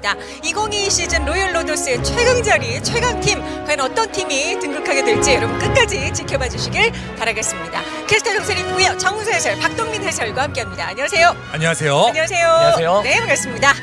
있습니다. 2022 시즌 로열 로더스의 최강 자리, 최강 팀 과연 어떤 팀이 등극하게 될지 여러분 끝까지 지켜봐 주시길 바라겠습니다. 캐스터 정세리고요. 정우서 해설, 박동민 해설과 함께합니다. 안녕하세요. 안녕하세요. 안녕하세요. 안녕하세요. 네, 반갑습니다.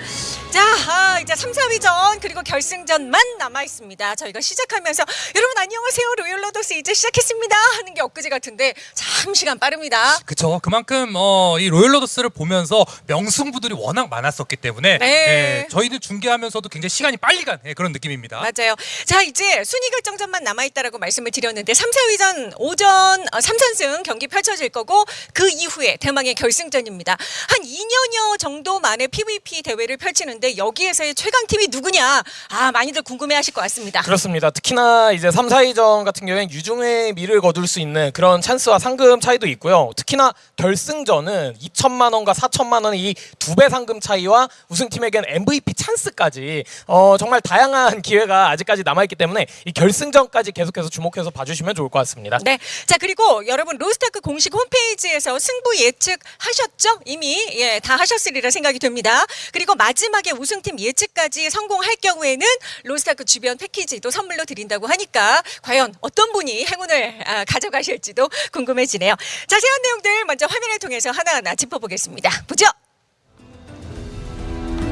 자, 아, 이제 3, 4위전 그리고 결승전만 남아 있습니다. 저희가 시작하면서 여러분 안녕하세요. 로열 로더스 이제 시작했습니다 하는 게 엊그제 같은데 참 시간 빠릅니다. 그쵸. 그만큼 어, 이 로열 로더스를 보면서 명승부들이 워낙 많았었기 때문에 네. 예, 저희는 중계하면서도 굉장히 시간이 빨리 간 예, 그런 느낌입니다. 맞아요. 자, 이제 순위 결정전만 남아 있다라고 말씀을 드렸는데 3, 4위전 오전 어, 3선승 경기 펼쳐질 거고 그 이후에 대망의 결승전입니다. 한 2년여 정도 만에 PVP 대회를 펼치는데 여기에서의 최강팀이 누구냐? 아, 많이들 궁금해하실 것 같습니다. 그렇습니다. 특히나 이제 3, 4위전 같은 경우에는 유중의 미를 거둘 수 있는 그런 찬스와 상금 차이도 있고요. 특히나 결승전은 2천만 원과 4천만 원의 이 두 배 상금 차이와 우승팀에겐 MVP 찬스까지 어, 정말 다양한 기회가 아직까지 남아 있기 때문에 이 결승전까지 계속해서 주목해서 봐주시면 좋을 것 같습니다. 네. 자, 그리고 여러분 로스타크 공식 홈페이지에서 승부 예측 하셨죠? 이미 예, 다 하셨으리라 생각이 됩니다. 그리고 마지막에 우승팀 예측까지 성공할 경우에는 로스타크 주변 패키지도 선물로 드린다고 하니까 과연 어떤 분이 행운을 아, 가져가실지도 궁금해지네요. 자세한 내용들 먼저 화면을 통해서 하나하나 짚어보겠습니다. 보죠.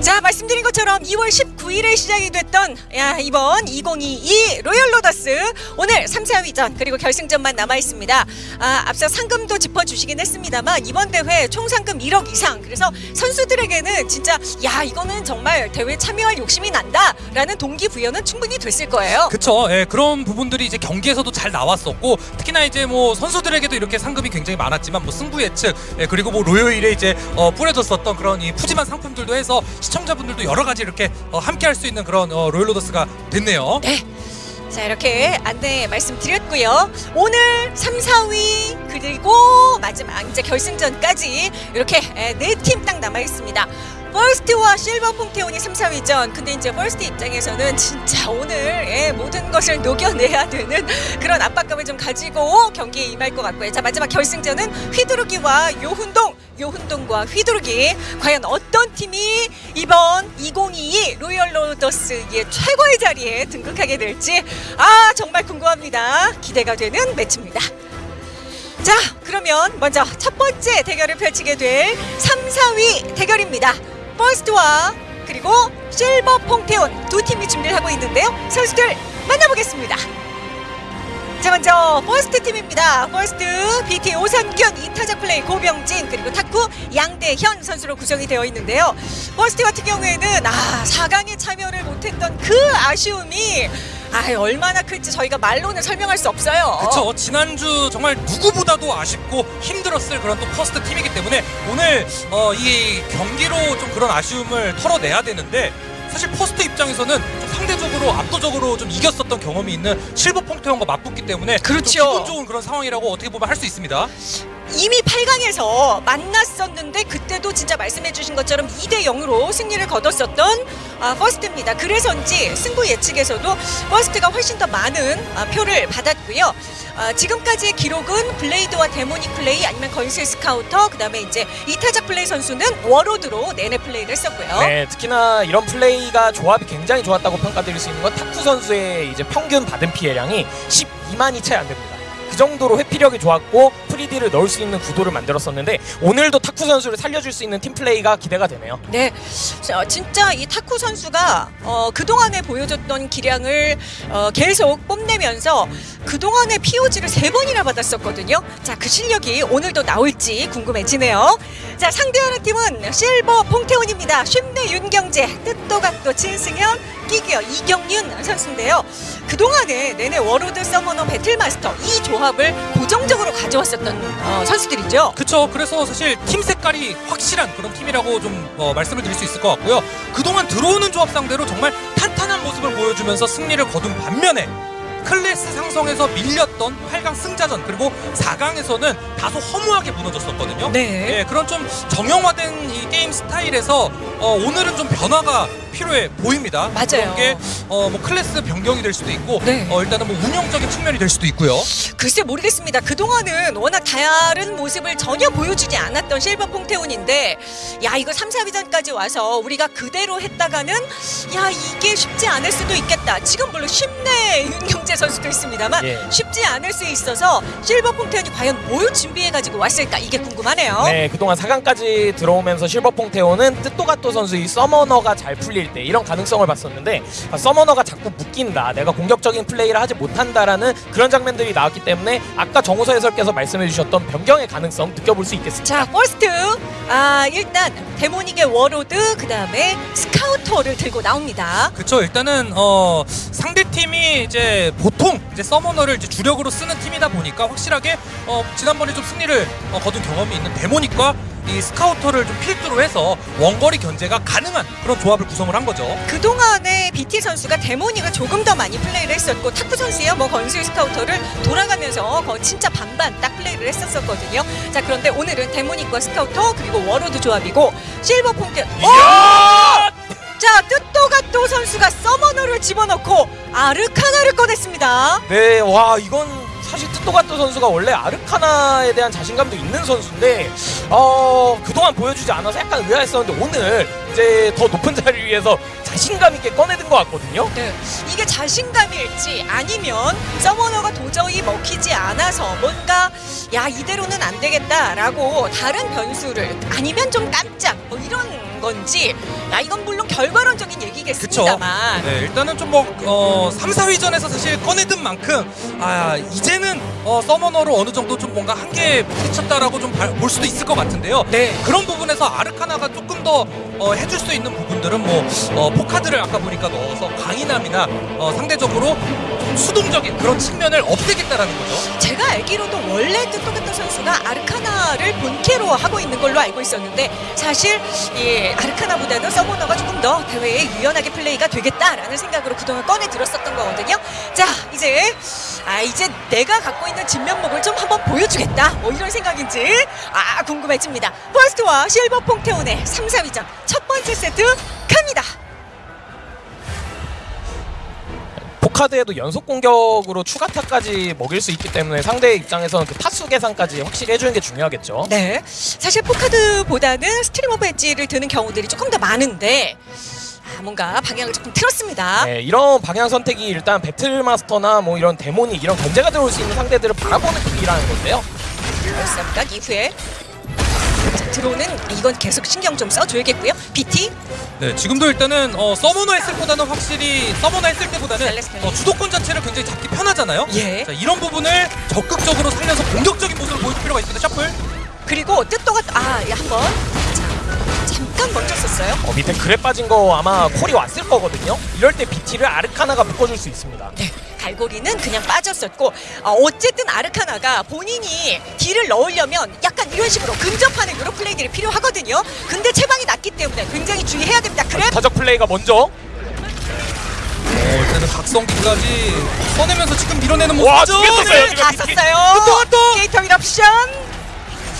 자 말씀드린 것처럼 2월 19일에 시작이 됐던 야, 이번 2022 로열 로더스 오늘 3, 4위전 그리고 결승전만 남아 있습니다. 아, 앞서 상금도 짚어주시긴 했습니다만 이번 대회 총 상금 1억 이상 그래서 선수들에게는 진짜 야 이거는 정말 대회 참여할 욕심이 난다 라는 동기부여는 충분히 됐을 거예요. 그쵸. 예, 그런 부분들이 이제 경기에서도 잘 나왔었고 특히나 이제 뭐 선수들에게도 이렇게 상금이 굉장히 많았지만 뭐 승부 예측 예, 그리고 뭐 로요일에 이제 어, 뿌려졌었던 그런 이 푸짐한 상품들도 해서 시청 자분들도 여러 가지 이렇게 어, 함께 할 수 있는 그런 어, 로열로더스가 됐네요. 네. 자 이렇게 안내 말씀드렸고요. 오늘 3, 4위 그리고 마지막 이제 결승전까지 이렇게 네 팀 딱 남아 있습니다. 퍼스트와 실버 퐁테온이 3, 4위전. 근데 이제 퍼스트 입장에서는 진짜 오늘 예, 모든 것을 녹여내야 되는 그런 압박감을 좀 가지고 경기에 임할 것 같고요. 자 마지막 결승전은 휘두르기와 요훈동, 요훈동과 휘두르기. 과연 어떤 팀이 이번 2022 로열 로더스의 최고의 자리에 등극하게 될지 아 정말 궁금합니다. 기대가 되는 매치입니다. 자 그러면 먼저 첫 번째 대결을 펼치게 될 3, 4위 대결입니다. 퍼스트와 그리고 실버 퐁테온 두 팀이 준비를 하고 있는데요. 선수들 만나보겠습니다. 자 먼저 퍼스트 팀입니다. 퍼스트 BT 오선균 이타적 플레이 고병진 그리고 탁구 양대현 선수로 구성이 되어 있는데요. 퍼스트 같은 경우에는 아 4강에 참여를 못했던 그 아쉬움이 아 얼마나 클지 저희가 말로는 설명할 수 없어요. 그쵸 지난주 정말 누구보다도 아쉽고 힘들었을 그런 또 퍼스트 팀이기 때문에 오늘 어, 이 경기로 좀 그런 아쉬움을 털어내야 되는데 사실 퍼스트 입장에서는 좀 상대적으로 압도적으로 좀 이겼었던 경험이 있는 실버 퐁테온과 맞붙기 때문에 그렇죠. 좀 기분 좋은 그런 상황이라고 어떻게 보면 할 수 있습니다. 이미 8강에서 만났었는데 그때도 진짜 말씀해주신 것처럼 2대 0으로 승리를 거뒀었던 아, 퍼스트입니다. 그래서인지 승부 예측에서도 퍼스트가 훨씬 더 많은 아, 표를 받았고요. 아, 지금까지의 기록은 블레이드와 데모닉 플레이 아니면 건슬 스카우터 그다음에 이제 이타적 플레이 선수는 워로드로 내내 플레이를 했었고요. 네, 특히나 이런 플레이가 조합이 굉장히 좋았다고 평가드릴 수 있는 건 탁구 선수의 이제 평균 받은 피해량이 12만이 채 안 됩니다. 그 정도로 회피력이 좋았고 free딜을 넣을 수 있는 구도를 만들었었는데 오늘도 탁구 선수를 살려줄 수 있는 팀 플레이가 기대가 되네요. 네, 자, 진짜 이 탁구 선수가 어, 그동안에 보여줬던 기량을 어, 계속 뽐내면서 그동안의 POG를 세 번이나 받았었거든요. 자, 그 실력이 오늘도 나올지 궁금해지네요. 자, 상대하는 팀은 실버 퐁테온입니다. 쉼내 윤경재, 뜻도 각도 진승현, 끼기어 이경윤 선수인데요. 그동안에 내내 워로드 서머너 배틀마스터 이 조합을 고정적으로 가져왔었던 어, 선수들이죠. 그쵸 그래서 사실 팀 색깔이 확실한 그런 팀이라고 좀 어, 말씀을 드릴 수 있을 것 같고요 그동안 들어오는 조합 상대로 정말 탄탄한 모습을 보여주면서 승리를 거둔 반면에 클래스 상성에서 밀렸던 8강 승자전 그리고 4강에서는 다소 허무하게 무너졌었거든요 네. 예, 그런 좀 정형화된 이 게임 스타일에서 어, 오늘은 좀 변화가 필요해 보입니다 맞아요. 그런 게 어, 뭐 클래스 변경이 될 수도 있고 네. 어, 일단은 뭐 운영적인 측면이 될 수도 있고요. 글쎄 모르겠습니다. 그동안은 워낙 다른 모습을 전혀 보여주지 않았던 실버 퐁테온인데 야 이거 3, 4위전까지 와서 우리가 그대로 했다가는 야 이게 쉽지 않을 수도 있겠다. 지금 물론 쉽네 윤경재 선수도 있습니다만 예. 쉽지 않을 수 있어서 실버 퐁테온이 과연 뭘 준비해가지고 왔을까 이게 궁금하네요. 네, 그동안 4강까지 들어오면서 실버퐁테온은 뜻도가또 선수의 서머너가 잘 풀릴 때 이런 가능성을 봤었는데 아, 서머너가 자꾸 묶인다. 내가 공격적인 플레이를 하지 못한다라는 그런 장면들이 나왔기 때문에 아까 정우서 해설께서 말씀해 주셨던 변경의 가능성 느껴볼 수 있겠습니다. 자, 퍼스트. 아, 일단 데모닉의 워로드 그 다음에 스카우터를 들고 나옵니다. 그쵸 일단은 어 상대 팀이 이제 보통 이제 서머너를 이제 주력으로 쓰는 팀이다 보니까 확실하게 어 지난번에 좀 승리를 어, 거둔 경험이 있는 데모닉과 이 스카우터를 좀 필두로 해서 원거리 견제가 가능한 그런 조합을 구성을 한 거죠. 그동안에 BT 선수가 데모닉을 조금 더 많이 플레이를 했었고 탁구 선수야 뭐 건슬 스카우터를 돌아가면서 거 진짜 반반 딱 플레이를 했었었거든요. 자, 그런데 오늘은 데모닉과 스카우터 그리고 워로드 조합이고 실버 퐁테 이야! 자, 뜻도가또 선수가 서머너를 집어넣고 아르카나를 꺼냈습니다. 네, 와 이건 사실 뜻도가토 선수가 원래 아르카나에 대한 자신감도 있는 선수인데 어 그동안 보여주지 않아서 약간 의아했었는데 오늘 이제 더 높은 자리를 위해서 자신감 있게 꺼내든 것 같거든요. 네, 이게 자신감일지 아니면 서머너가 도저히 먹히지 않아서 뭔가 야 이대로는 안 되겠다라고 다른 변수를 아니면 좀 깜짝 뭐 이런 건지 야 이건 물론 결과론적인 얘기겠습니다만 네, 일단은 좀뭐 어, 3, 4위전에서 사실 꺼내든 만큼 아 이제는 어, 서머너로 어느 정도 좀 뭔가 한계 부딪혔다라고 좀 볼 수도 있을 것 같은데요. 네. 그런 부분에서 아르카나가 조금 더 어, 해줄 수 있는 부분들은 뭐 어, 포카드를 아까 보니까 넣어서 강인함이나 어, 상대적으로 좀 수동적인 그런 측면을 없애겠다라는 거죠. 제가 알기로도 원래 뜻도가토 선수가 아르카나를 본캐로 하고 있는 걸로 알고 있었는데 사실 이 아르카나보다는 서머너가 조금 더 대회에 유연하게 플레이가 되겠다라는 생각으로 그동안 꺼내 들었었던 거거든요. 자 이제 아 이제 내가 갖고 있는 진면목을 좀 한번 보여주겠다 뭐 이런 생각인지 아 궁금해집니다. 퍼스트와 실버 퐁테온의 3, 4위전 첫 번째 세트 갑니다. 포카드에도 연속 공격으로 추가 타까지 먹일 수 있기 때문에 상대 입장에서는 그 타수 계산까지 확실히 해주는 게 중요하겠죠. 네. 사실 포카드보다는 Stream of Edge를 드는 경우들이 조금 더 많은데 아, 뭔가 방향을 조금 틀었습니다. 네, 이런 방향 선택이 일단 배틀마스터나 뭐 이런 데모닉 이런 견제가 들어올 수 있는 상대들을 바라보는 pick이라는 건데요. 그렇습니다. 이후에 자, 들어오는 이건 계속 신경 좀 써줘야겠고요. BT 네, 지금도 일단은 어, 서머너 했을 때보다는 확실히 서머너 했을 때보다는. 어, 주도권 자체를 굉장히 잡기 편하잖아요. 예. 자, 이런 부분을 적극적으로 살려서 공격적인 모습을 보여줄 필요가 있습니다. Shuffle. 그리고 뜻도가 아 예, 한번 자 잠깐 멈췄었어요. 어, 밑에 그래 빠진 거 아마 콜이 왔을 거거든요. 이럴 때 BT를 아르카나가 묶어줄 수 있습니다. 네, 갈고리는 그냥 빠졌었고 어, 어쨌든 아르카나가 본인이 딜을 넣으려면 약간 이런 식으로 근접하는 이런 플레이들이 필요하거든요. 근데 체방이 낮기 때문에 굉장히 주의해야 됩니다. 그래 타적 플레이가 먼저. 어, 일단은 각성기까지 써내면서 지금 밀어내는 와, 모습이죠. 두개 썼어요. 네, 다 지금. 썼어요. 또, 또! 게이터 일옵션.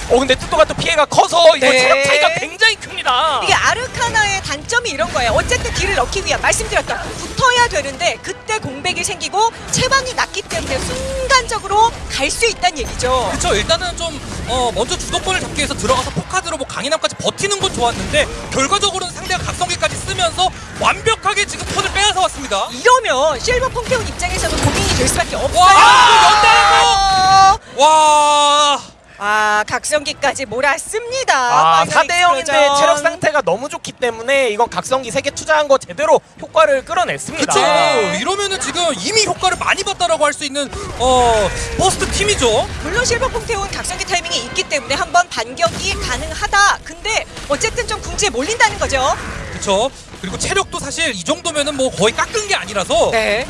어 근데 뜻도가 또 피해가 커서 이거 네. 체력 차이가 굉장히 큽니다. 이게 아르카나의 단점이 이런 거예요. 어쨌든 딜을 넣기 위한 말씀드렸던 붙어야 되는데 그때 공백이 생기고 체방이 낮기 때문에 순간적으로 갈 수 있다는 얘기죠. 그렇죠. 일단은 좀 어, 먼저 주도권을 잡기 위해서 들어가서 포카드로 뭐 강인함까지 버티는 건 좋았는데 결과적으로는 상대가 각성기까지 쓰면서 완벽하게 지금 톤을 빼앗아 왔습니다. 이러면 실버 펑테온 입장에서는 고민이 될 수밖에 없어요. 와, 와. 아, 각성기까지 몰아썼습니다. 아, Final 4대 0인데 Explosion. 체력 상태가 너무 좋기 때문에 이건 각성기 3개 투자한 거 제대로 효과를 끌어냈습니다. 그쵸. 네. 이러면은 지금 이미 효과를 많이 봤다라고 할 수 있는 어 퍼스트 팀이죠. 물론 실버 퐁테온 각성기 타이밍이 있기 때문에 한번 반격이 가능하다. 근데 어쨌든 좀 궁지에 몰린다는 거죠. 그쵸. 그리고 체력도 사실 이 정도면은 뭐 거의 깎은 게 아니라서 네.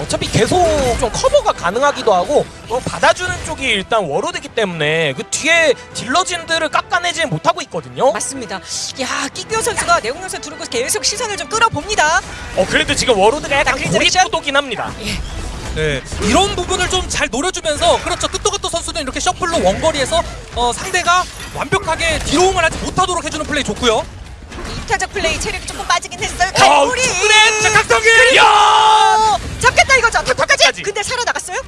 어차피 계속 좀 커버가 가능하기도 하고 어, 받아주는 쪽이 일단 워로드기 때문에 그 뒤에 딜러진들을 깎아내지 못하고 있거든요. 맞습니다. 야, 끼기어 선수가 내공연소 두르고 계속 시선을 좀 끌어봅니다. 어 그래도 지금 워로드가 약간 자, 크리즈레이션. 고립구도긴 합니다. 예. 네, 이런 부분을 좀 잘 노려주면서 그렇죠 뜻도가또 선수는 이렇게 Shuffle로 원거리에서 어, 상대가 완벽하게 디로움을 하지 못하도록 해주는 플레이 좋고요. 이타적 플레이 체력이 조금 빠지긴 했어요. 갈고리. 그래, 자, 각성기! 야! 잡겠다 이거죠. 타코까지. 근데 살아 나갔어요?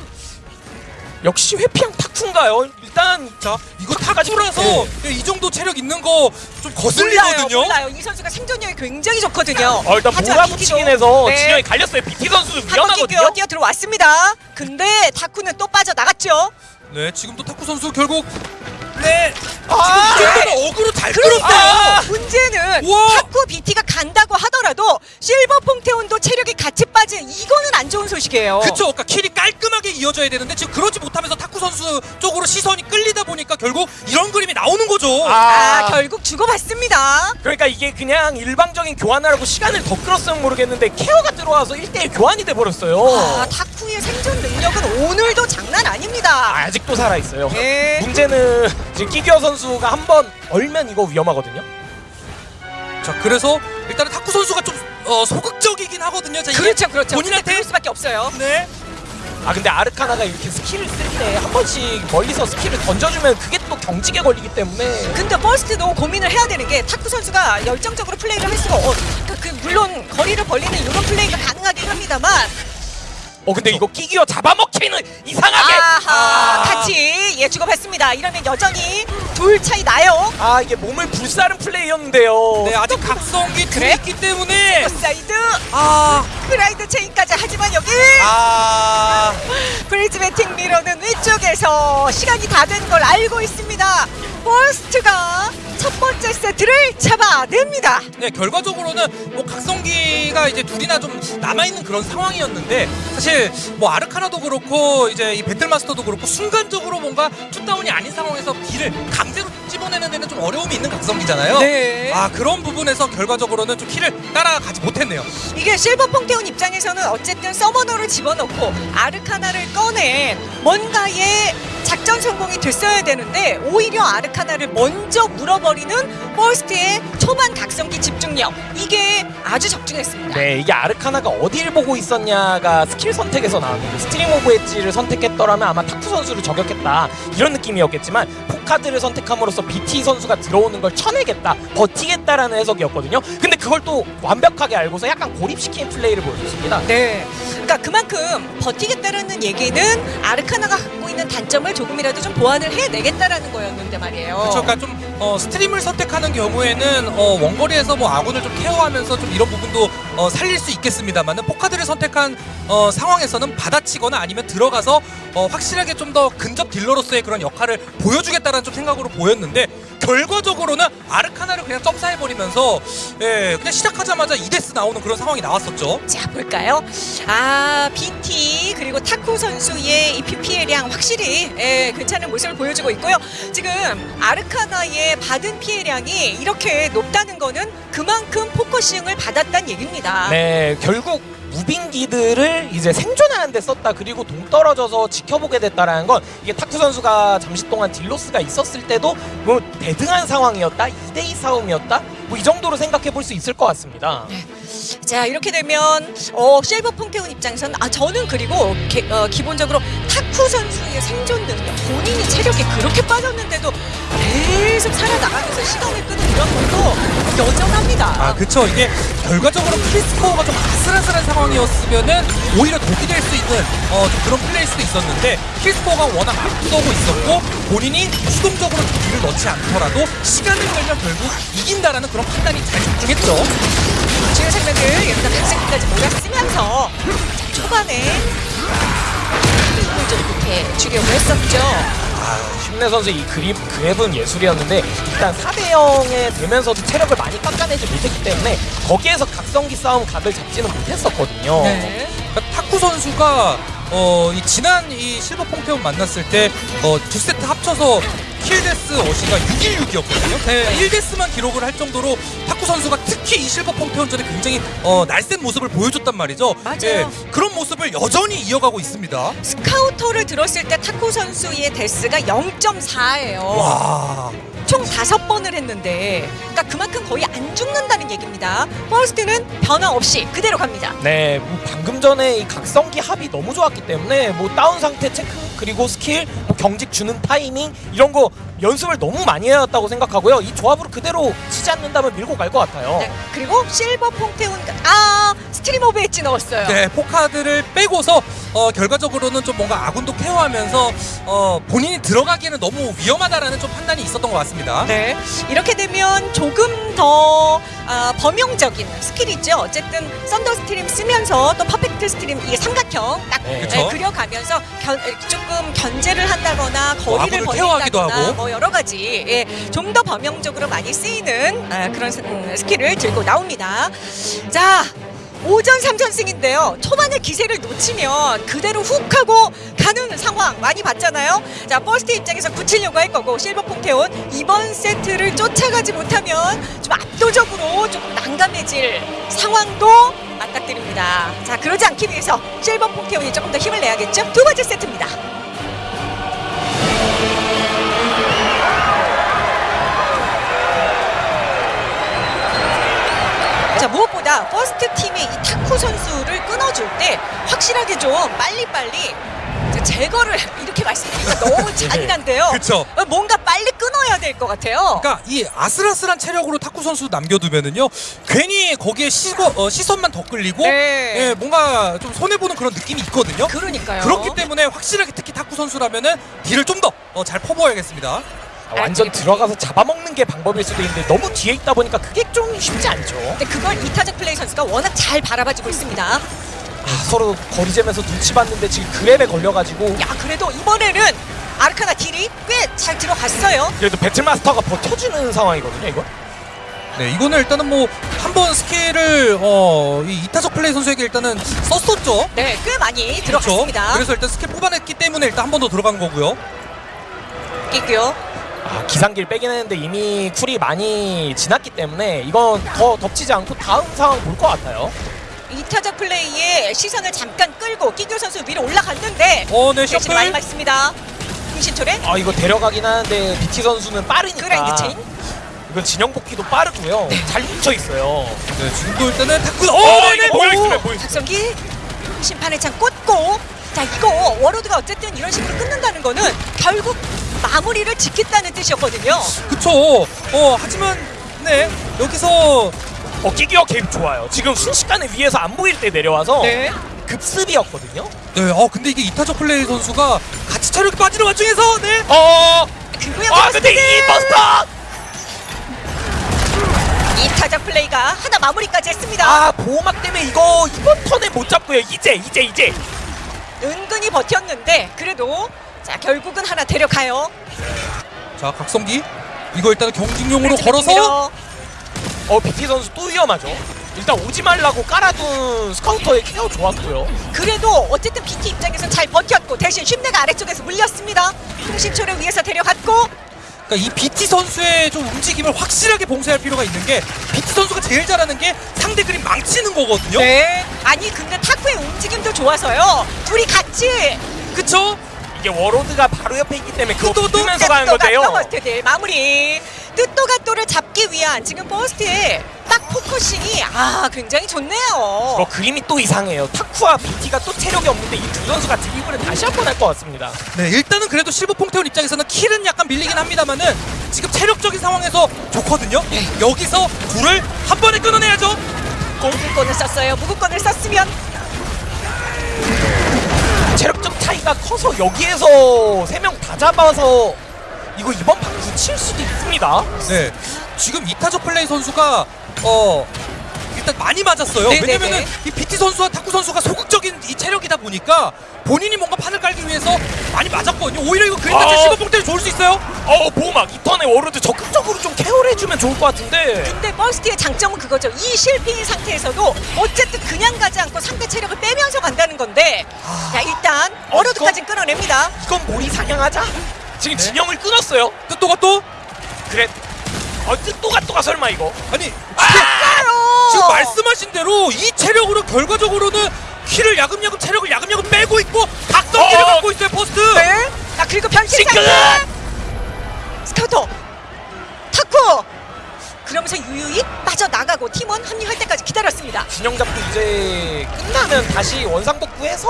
역시 회피형 타쿠인가요? 일단 자 이거 타쿠라서 네. 예, 이 정도 체력 있는 거 좀 거슬리거든요. 몰라요, 몰라요. 이 선수가 생존력이 굉장히 좋거든요. 어, 일단 몰아붙이긴 해서 네. 진영이 갈렸어요. BT 한번 위험하거든요. 뛰어 들어왔습니다. 근데 타쿠는 또 빠져 나갔죠. 네 지금도 타쿠 선수 결국 네 아, 지금 이 정도면 어그로 잘 그러니까 끌었어요. 문제는 우와. 타쿠 BT가 간다고 하더라도 실버 퐁테온도 체력이 같이 빠진 이거는 안 좋은 소식이에요. 그쵸, 그러니까 킬이 깔끔하게 이어져야 되는데 지금 그러지 못하면서 타쿠 선수 쪽으로 시선이 끌리다 보니까 결국 이런 그림이 나오는 거죠. 아, 결국 주고받습니다. 그러니까 이게 그냥 일방적인 교환하라고 시간을 더 끌었으면 모르겠는데 케어가 들어와서 1대1 교환이 돼버렸어요. 아, 타쿠의 생존 능력은 오늘도 장난 아닙니다. 아직도 살아있어요. 네. 문제는 지금 끼규어 선수가 한 번 얼면 이거 위험하거든요. 자, 그래서 일단은 탁구 선수가 좀 어, 소극적이긴 하거든요. 자, 이게 그렇죠, 그렇죠. 본인한테 그럴 수밖에 없어요. 네. 아 근데 아르카나가 이렇게 스킬을 쓸 때 한 번씩 멀리서 스킬을 던져주면 그게 또 경직에 걸리기 때문에 근데 퍼스트도 고민을 해야 되는 게 탁구 선수가 열정적으로 플레이를 할 수가 없. 그, 그 물론 거리를 벌리는 이런 플레이가 가능하긴 합니다만 어 근데 이거 끼기어 잡아먹히는 이상하게 아하 아. 같이 예 주고받습니다. 이러면 여전히 둘 차이 나요. 아 이게 몸을 불사른 플레이였는데요. 네, 아직 각성기 그래? 있기 때문에 사이드 아, grind chain까지 하지만 여기 아, 브리즈베팅 미러는 위쪽에서 시간이 다 된 걸 알고 있습니다. 버스트가 첫 번째 세트를 잡아냅니다. 네, 결과적으로는 뭐 각성기가 이제 둘이나 좀 남아 있는 그런 상황이었는데 사실 뭐 아르카나도 그렇고 이제 이 배틀마스터도 그렇고 순간적으로 뭔가 two down이 아닌 상황에서 딜을 강제로 집어내는 데는 좀 어려움이 있는 각성기잖아요. 네. 아 그런 부분에서 결과적으로는 좀 킬을 따라가지 못했네요. 이게 실버 퐁테온 입장에서는 어쨌든 서머너를 집어넣고 아르카나를 꺼내 뭔가의 작전 성공이 됐어야 되는데 오히려 아르카나를 먼저 물어버 리는 버스트의 초반 각성기 집중력 이게 아주 적중했습니다. 네, 이게 아르카나가 어디를 보고 있었냐가 스킬 선택에서 나왔는데 스트링 오브 엣지를 선택했더라면 아마 타쿠 선수를 저격했다 이런 느낌이었겠지만 four card를 선택함으로써 BT 선수가 들어오는 걸 쳐내겠다 버티겠다라는 해석이었거든요. 근데 그걸 또 완벽하게 알고서 약간 고립시킨 플레이를 보여줬습니다. 네. 그러니까 그만큼 버티겠다라는 얘기는 아르카나가 갖고 있는 단점을 조금이라도 좀 보완을 해내겠다라는 거였는데 말이에요. 그렇죠. 그러니까 좀 어, 스트림을 선택하는 경우에는 어, 원거리에서 뭐 아군을 좀 케어하면서 좀 이런 부분도 어, 살릴 수 있겠습니다만은 포카드를 선택한 어, 상황에서는 받아치거나 아니면 들어가서 어, 확실하게 좀 더 근접 딜러로서의 그런 역할을 보여주겠다는 좀 생각으로 보였는데 결과적으로는 아르카나를 그냥 점사해버리면서 예, 그냥 시작하자마자 2death 나오는 그런 상황이 나왔었죠. 자 볼까요? 아 BT 그리고 타쿠 선수의 이 피해량 확실히 예, 괜찮은 모습을 보여주고 있고요. 지금 아르카나의 받은 피해량이 이렇게 높다는 거는 그만큼 focusing을 받았다는 얘기입니다. 네, 결국 무빙기들을 이제 생존하는 데 썼다. 그리고 동떨어져서 지켜보게 됐다라는 건 이게 타쿠 선수가 잠시 동안 deal loss가 있었을 때도 뭐 대등한 상황이었다? 2대2 싸움이었다? 뭐 이 정도로 생각해 볼 수 있을 것 같습니다 자 이렇게 되면 어, 실버 퐁테온 입장에서는 아 저는 그리고 게- 어, 기본적으로 타쿠 선수의 생존 능력 본인이 체력이 그렇게 빠졌는데도 계속 살아나가면서 시간을 끄는 이런 것도 여전합니다. 아, 그쵸. 이게 결과적으로 킬스코어가 좀 아슬아슬한 상황이었으면은 오히려 독이 될 수 있는 어, 좀 그런 플레이일 수도 있었는데 킬스코어가 워낙 앞서고 있었고 본인이 수동적으로 딜을 넣지 않더라도 시간을 끌면 결국 이긴다라는 그런 판단이 잘 집중했죠. 주요 장면들 여기다 각색까지 몰아쓰면서 자, 초반에 힘을 좀 이렇게 주려고 했었죠. 아, 힘내 선수 이 그립 그랩은 예술이었는데 일단 4대 0에 되면서도 체력을 많이 깎아내지 못했기 때문에 거기에서 각성기 싸움 각을 잡지는 못했었거든요 네. 그러니까 타쿠 선수가 어, 이 지난 이 실버 퐁테온 만났을 때 어, 두 세트 합쳐서 kill death 어시가 616이었거든요. 네, 1death만 기록을 할 정도로 타쿠 선수가 특히 이 실버 퐁테온전에 굉장히 어, 날쌘 모습을 보여줬단 말이죠. 맞아요. 예, 그런 모습을 여전히 이어가고 있습니다. 스카우터를 들었을 때 타쿠 선수의 death가 0.4예요. 와. 총 다섯 번을 했는데, 그러니까 그만큼 거의 안 죽는다는 얘기입니다. 버스트는 변화 없이 그대로 갑니다. 네, 뭐 방금 전에 이 각성기 합이 너무 좋았기 때문에 뭐 다운 상태 체크 그리고 스킬, 뭐 경직 주는 타이밍 이런 거 연습을 너무 많이 해왔다고 생각하고요. 이 조합으로 그대로 치지 않는다면 밀고 갈 것 같아요. 네, 그리고 실버 퐁테온 아 stream of edge 넣었어요. 네, four card를 빼고서 어, 결과적으로는 좀 뭔가 아군도 케어하면서 어, 본인이 들어가기에는 너무 위험하다라는 좀 판단이 있었던 것 같습니다. 네, 이렇게 되면 조금 더 아, 범용적인 스킬이죠. 어쨌든 thunder stream 쓰면서 또 perfect stream 이게 삼각형 딱 네. 네. 그려가면서 견, 조금 견제를 한다거나 뭐 거리를 케어하기도 벌린다거나 하고. 뭐 여러 가지 예, 좀 더 범용적으로 많이 쓰이는 아, 그런 스- 음, 스킬을 들고 나옵니다. 자. 5전 3선승인데요. 초반에 기세를 놓치면 그대로 훅 하고 가는 상황 많이 봤잖아요. 자, 버스트 입장에서 굳히려고 할 거고 실버 퐁테온 이번 세트를 쫓아가지 못하면 좀 압도적으로 조금 난감해질 상황도 맞닥뜨립니다. 자, 그러지 않기 위해서 실버 퐁테온이 조금 더 힘을 내야겠죠. 두 번째 세트입니다. 팀의 이 타쿠 선수를 끊어줄 때 확실하게 좀 빨리빨리 자, 제거를 이렇게 말씀드리니까 너무 잔인한데요. 그쵸. 어, 뭔가 빨리 끊어야 될 것 같아요. 그러니까 이 아슬아슬한 체력으로 탁구 선수 남겨두면은요 괜히 거기에 시거, 어, 시선만 더 끌리고 네. 예, 뭔가 좀 손해 보는 그런 느낌이 있거든요. 그러니까요. 그렇기 때문에 확실하게 특히 탁구 선수라면은 딜을 좀 더잘 퍼부어야겠습니다. 아, 완전 들어가서 잡아먹는 게 방법일 수도 있는데 너무 뒤에 있다 보니까 그게 좀 쉽지 않죠. 근데 그걸 이타적 플레이 선수가 워낙 잘 바라봐주고 있습니다. 아, 서로 거리잼에서 눈치 봤는데 지금 그랩에 걸려가지고 야 그래도 이번에는 아르카나 딜이 꽤 잘 들어갔어요. 그래도 배틀마스터가 버텨주는 상황이거든요. 이거. 네, 이거는 일단은 뭐 한 번 스킬을 어, 이 이타적 플레이 선수에게 일단은 썼었죠. 네, 꽤 많이 그렇죠. 들어갔습니다. 그래서 일단 스킬 뽑아냈기 때문에 일단 한 번 더 들어간 거고요. 끼고요. 아, 기상기를 빼긴 했는데 이미 쿨이 많이 지났기 때문에 이건 더 덮치지 않고 다음 상황 볼 것 같아요. 이타적 플레이에 시선을 잠깐 끌고 끼교 선수 위로 올라갔는데 어, 네, 대신 많이 셔플. 맞습니다. 흥신초래 아 이거 데려가긴 하는데 BT 선수는 빠르니까 그라인드 체인. 이건 진영 복귀도 빠르고요. 잘 뭉쳐 있어요. 네, 지금도 일단은 탁구. 어, 어, 네네. 오! 뭐야. 작성기 심판의 창 꽂고 자 이거 워로드가 어쨌든 이런 식으로 끊는다는 거는 결국 마무리를 짓겠다는 뜻이었거든요. 그쵸. 어, 하지만 네 여기서 어 끼기어 게임 좋아요. 지금 순식간에 위에서 안 보일 때 내려와서 네. 급습이었거든요. 네, 어 근데 이게 이타적 플레이 선수가 같이 체력이 빠지는 와중에서 네. 어, 그거야 아 근데 이 버스터 이타적 플레이가 하나 마무리까지 했습니다. 아 보호막 때문에 이거 이번 턴에 못 잡고요. 이제 이제 이제 은근히 버텼는데 그래도 자 결국은 하나 데려가요. 자, 각성기. 이거 일단은 경직용으로 걸어서. 어 BT 선수 또 위험하죠. 일단 오지 말라고 깔아둔 스카우터의 케어 좋았고요. 그래도 어쨌든 BT 입장에선 잘 버텼고 대신 쉼내가 아래쪽에서 물렸습니다. 흥신초를 위해서 데려갔고 그러니까 이 BT 선수의 좀 움직임을 확실하게 봉쇄할 필요가 있는 게 BT 선수가 제일 잘하는 게 상대 그림 망치는 거거든요. 네. 아니 근데 타쿠의 움직임도 좋아서요. 둘이 같이 그쵸? 이게 워로드가 바로 옆에 있기 때문에 그거 또, 또, 붙으면서 가는 건데요. 버스트들 마무리. 뜻도가또를 잡기 위한 지금 버스트의 딱 focusing이 아 굉장히 좋네요. 어, 그림이 또 이상해요. 타쿠와 BT가 또 체력이 없는데 이 두 선수가 드리블을 다시 한 번 할 것 같습니다. 네, 일단은 그래도 실버 퐁테온 입장에서는 킬은 약간 밀리긴 합니다만은 지금 체력적인 상황에서 좋거든요. 여기서 둘을 한 번에 끊어내야죠. 공군권을 썼어요. 무구권을 썼으면 체력적 차이가 커서 여기에서 세 명 다 잡아서 이거 이번 판 굳힐 수도 있습니다. 네, 지금 이타적 플레이 선수가 어 일단 많이 맞았어요. 네네네. 왜냐면은 이 BT 선수와 타쿠 선수가 소극적인 이 체력이다 보니까 본인이 뭔가 판을 깔기 위해서 많이 맞았거든요. 오히려 이거 그림 자체 어. 실버 퐁테온 좋을 수 있어요. 어 보호막 이 턴에 워로드 적극적으로 좀 케어를 해주면 좋을 것 같은데 근데 버스트의 장점은 그거죠. 이 실피인 상태에서도 어쨌든 그냥 가지 않고 상대 체력을 빼면서 간다는 건데 자 일단 어, Warlord까지 끊어냅니다. 이건 몰이 사냥하자. 지금 네. 진영을 끊었어요. 뜻도가 또 그래. 어 뜻도가 또가 설마 이거? 아니 아! 지금 말씀하신 대로 이 체력으로 결과적으로는 피를 야금야금 체력을 야금야금 빼고 있고 각성기를 어! 갖고 있어요 퍼스트. 네. 자 그리고 변신 스카우터 타쿠 그러면서 유유히 빠져나가고 팀원 합류할 때까지 기다렸습니다. 진영 잡고 이제 끝나면 다시 원상 복구해서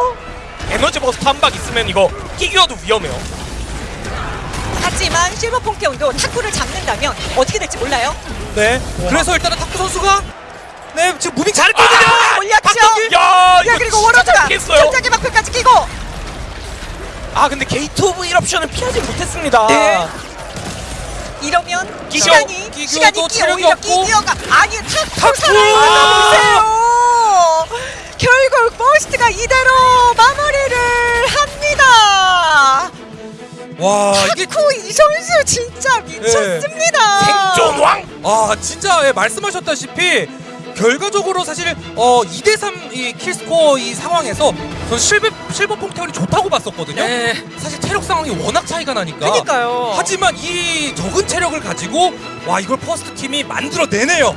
에너지 버스트 한방 있으면 이거 끼기어도 위험해요. 하지만 실버 퐁테온도 탁구를 잡는다면 어떻게 될지 몰라요. 네. 그래서 일단은 탁구 선수가 네 지금 무빙 잘했거든요. 아, 올렸죠. 야, 야 그리고 잘했어요. 전자기 방패까지 끼고 아 근데 게이트 오브 일옵션을 피하지 못했습니다. 네. 이러면 끼겨. 시간이 시간이 끼 오히려 없고. 끼기어가 아니 탁구 보세요. 결국 퍼스트가 이대로 마무리를 합니다. 와 이게 타쿠 이 선수 진짜 미쳤습니다. 생존왕. 아 진짜 예, 말씀하셨다시피 결과적으로 사실 어 2대 3 이 kill score 이 상황에서 전 실버 실버 퐁테온이 좋다고 봤었거든요. 네. 사실 체력 상황이 워낙 차이가 나니까. 그러니까요. 하지만 이 적은 체력을 가지고 와 이걸 퍼스트 팀이 만들어내네요.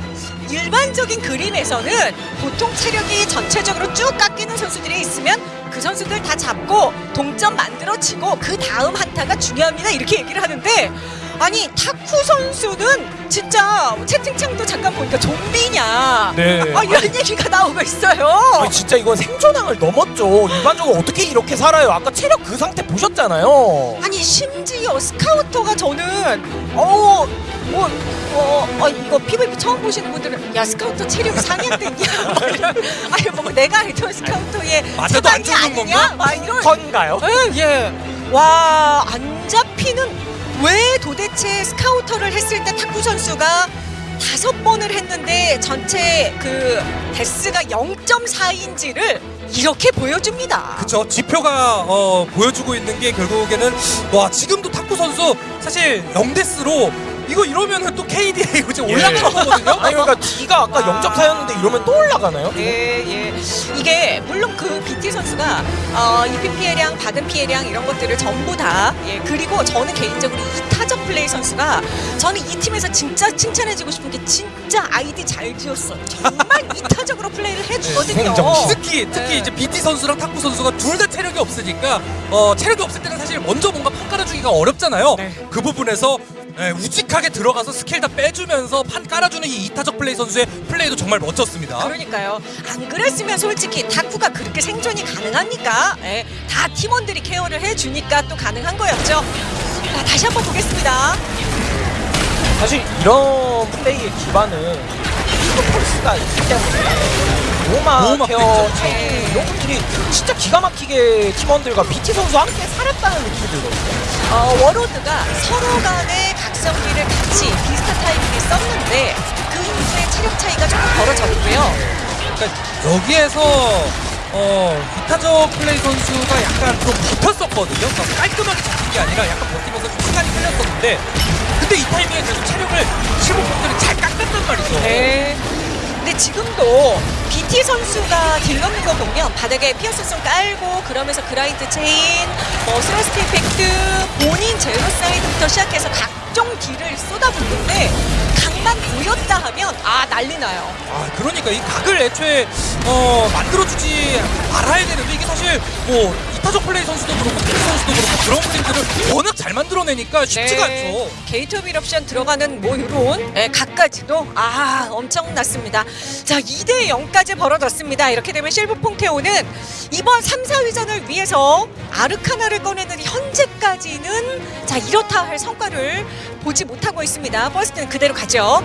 일반적인 그림에서는 보통 체력이 전체적으로 쭉 깎이는 선수들이 있으면 그 선수들 다 잡고 동점 만들어지고 그 다음 한타가 중요합니다. 이렇게 얘기를 하는데 아니 탁구 선수는 진짜 채팅창도 잠깐 보니까 좀비냐 네. 아 이런 얘기가 나오고 있어요 아니, 진짜 이건 생존왕을 넘었죠. 일반적으로 어떻게 이렇게 살아요? 아까 체력 그 상태 보셨잖아요. 아니 심지어 스카우터가 저는 어뭐 어, 어, 이거 PVP 처음 보시는 분들은 야 스카우터 체력이 상향됐냐 아니 뭐 내가 알던 Scouter의 맞아도 안 차단이 죽는 아니냐 건가? 막 이런 건가요? 예, 예. 와, 안 잡히는 왜 도대체 Scouter를 했을 때 타쿠 선수가 다섯 번을 했는데 전체 그 데스가 0.4인지를 이렇게 보여줍니다. 그쵸 지표가 어, 보여주고 있는 게 결국에는 와 지금도 탁구 선수 사실 0대스로 이거 이러면은 또 KDA 이제 올라가는 거거든요. 아니 그러니까 D가 아까 와. 0.4였는데 이러면 또 올라가나요? 예, 예. 이게 물론 그 BT 선수가 어, 입힌 피해량, 받은 피해량 이런 것들을 전부 다 예, 그리고 저는 개인적으로 이 타적 플레이 선수가 저는 이 팀에서 진짜 칭찬해주고 싶은 게 진짜 아이디 잘 지었어. 정말 이타적으로 플레이를 해주거든요. 행정시. 특히 특히 네. 이제 BT 선수랑 탁구 선수가 둘 다 체력이 없으니까 어, 체력이 없을 때는 사실 먼저 뭔가 판 깔아주기가 어렵잖아요. 네. 그 부분에서 예, 우직하게 들어가서 스킬 다 빼주면서 판 깔아주는 이 이타적 플레이 선수의 플레이도 정말 멋졌습니다. 그러니까요. 안 그랬으면 솔직히 타쿠가 그렇게 생존이 가능합니까? 예, 다 팀원들이 care를 해주니까 또 가능한 거였죠. 자, 다시 한번 보겠습니다. 사실 이런 플레이의 기반은 리그 펄스가 있기 때문에 로마 care. chain 이런 것들이 진짜 기가 막히게 팀원들과 BT 선수와 함께 살았다는 느낌이 들거든요. 어, Warlord가 서로 간의 각성기를 같이 비슷한 타이밍에 썼는데 그 이후에 체력 차이가 조금 벌어졌고요. 그러니까 여기에서 어, 이타적 플레이 선수가 약간 좀 버텼었거든요. 그러니까 깔끔하게 잡힌 게 아니라 약간 버티면서 좀 시간이 흘렸었는데 근데 이 타이밍에 계속 체력을 15분들이 잘 깎았단 말이죠. 네. 근데 지금도 BT 선수가 deal 넣는 거 보면 바닥에 피어스송 깔고 그러면서 Grind Chain, 뭐 Thrust Impact, 본인 제노사이드부터 시작해서 각종 deal을 쏟아붓는데 각만 보였다 하면 아 난리 나요. 아 그러니까 이 각을 애초에 어, 만들어주지 말아야 되는데 이게 사실 뭐 이타적 플레이 선수도 그렇고 플레이 선수도 그렇고 그런 플레이들을 워낙 잘 만들어내니까 쉽지가 네. 않죠. Gate of Eruption 들어가는 뭐 요런 네, 각까지도 아 엄청났습니다. 자 2대 0까지 벌어졌습니다. 이렇게 되면 실버 퐁테온 이번 3, 4위전을 위해서 Arcana를 꺼내는 현재까지는 자 이렇다 할 성과를 보지 못하고 있습니다. 퍼스트는 그대로 가죠.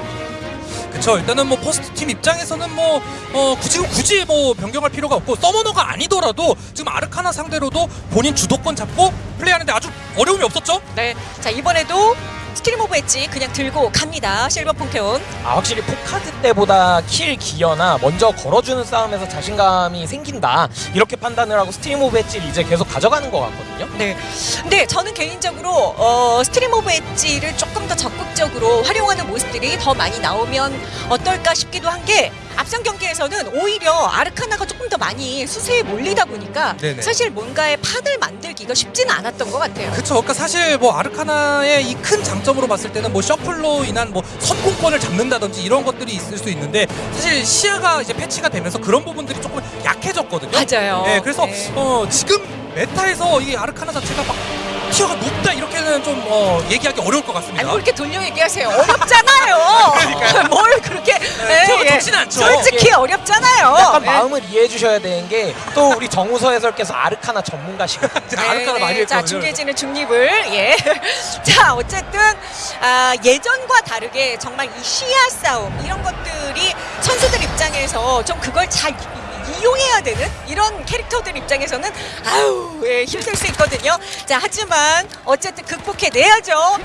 그쵸 일단은 뭐 퍼스트 팀 입장에서는 뭐 어, 굳이 굳이 뭐 변경할 필요가 없고 Summoner가 아니더라도 지금 Arcana 상대로도 본인 주도권 잡고 플레이하는데 아주 어려움이 없었죠. 네. 자 이번에도 Stream of Edge 그냥 들고 갑니다. 실버 퐁테온. 아 확실히 Four Card 때보다 킬 기어나 먼저 걸어주는 싸움에서 자신감이 생긴다 이렇게 판단을 하고 Stream of Edge를 이제 계속 가져가는 것 같거든요. 네. 근데 저는 개인적으로 어, Stream of 엣지를 조금 더 적극적으로 활용하는 모습들이 더 많이 나오면 어떨까 싶기도 한 게 앞선 경기에서는 오히려 Arcana가 조금 더 많이 수세에 몰리다 보니까 네네. 사실 뭔가의 판을 만들기가 쉽지는 않았던 것 같아요. 그쵸 그러니까 사실 뭐 아르카나의 이 큰 장점으로 봤을 때는 뭐 셔플로 인한 뭐 선공권을 잡는다든지 이런 것들이 있을 수 있는데 사실 시야가 이제 패치가 되면서 그런 부분들이 조금 약해졌거든요. 맞아요. 네, 그래서 네. 어, 지금 메타에서 이 아르카나 자체가 막 티어가 높다 이렇게는 좀 어, 얘기하기 어려울 것 아니 같습니다. 뭐 이렇게 돌려 얘기하세요. 어렵잖아요. 그러니까요. 뭘 그렇게 예, 저- 좋진 않죠. 솔직히 예. 어렵잖아요. 약간 예. 마음을 이해해 주셔야 되는 게 또 우리 정우서 해설께서 아르카나 전문가시거든요. 제가 아르카나 많이 네, 자 했거든요. 중계진은 중립을 예. 자 어쨌든 아, 예전과 다르게 정말 이 시야 싸움 이런 것들이 선수들 입장에서 좀 그걸 잘 이- 이용해야 되는 이런 캐릭터들 입장에서는 아유 예, 힘들 수 있거든요. 자 하지만 어쨌든 극복해내야죠.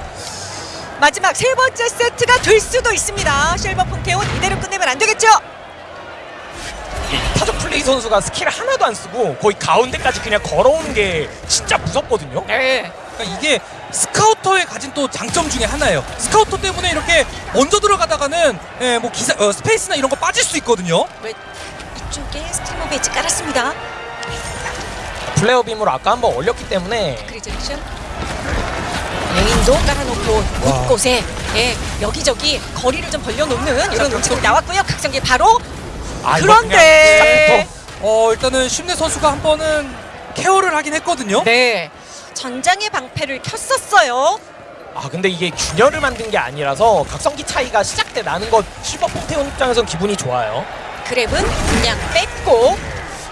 마지막 세 번째 세트가 될 수도 있습니다. 실버 폰테온 이대로 끝내면 안 되겠죠? 타적 플레이 선수가 스킬 하나도 안 쓰고 거의 가운데까지 그냥 걸어오는 게 진짜 무섭거든요. 네. 그러니까 이게 스카우터의 가진 또 장점 중에 하나예요. 스카우터 때문에 이렇게 먼저 들어가다가는 예, 뭐 기사 어, 스페이스나 이런 거 빠질 수 있거든요. 왜 이쪽에 스트리머 배지 깔았습니다. 플레어 빔으로 아까 한번 올렸기 때문에 크리즈렉션 레인도 깔아놓고 곳곳에 예, 여기저기 거리를 좀 벌려놓는 이런 움직임이 나왔고요. 각성기 바로 아, 그런데 어 일단은 심내 선수가 한 번은 케어를 하긴 했거든요. 네 전장의 방패를 켰었어요. 아 근데 이게 균열을 만든 게 아니라서 각성기 차이가 시작 때 나는 건 슈퍼 폰테온 입장에선 기분이 좋아요. 그랩은 그냥 뺐고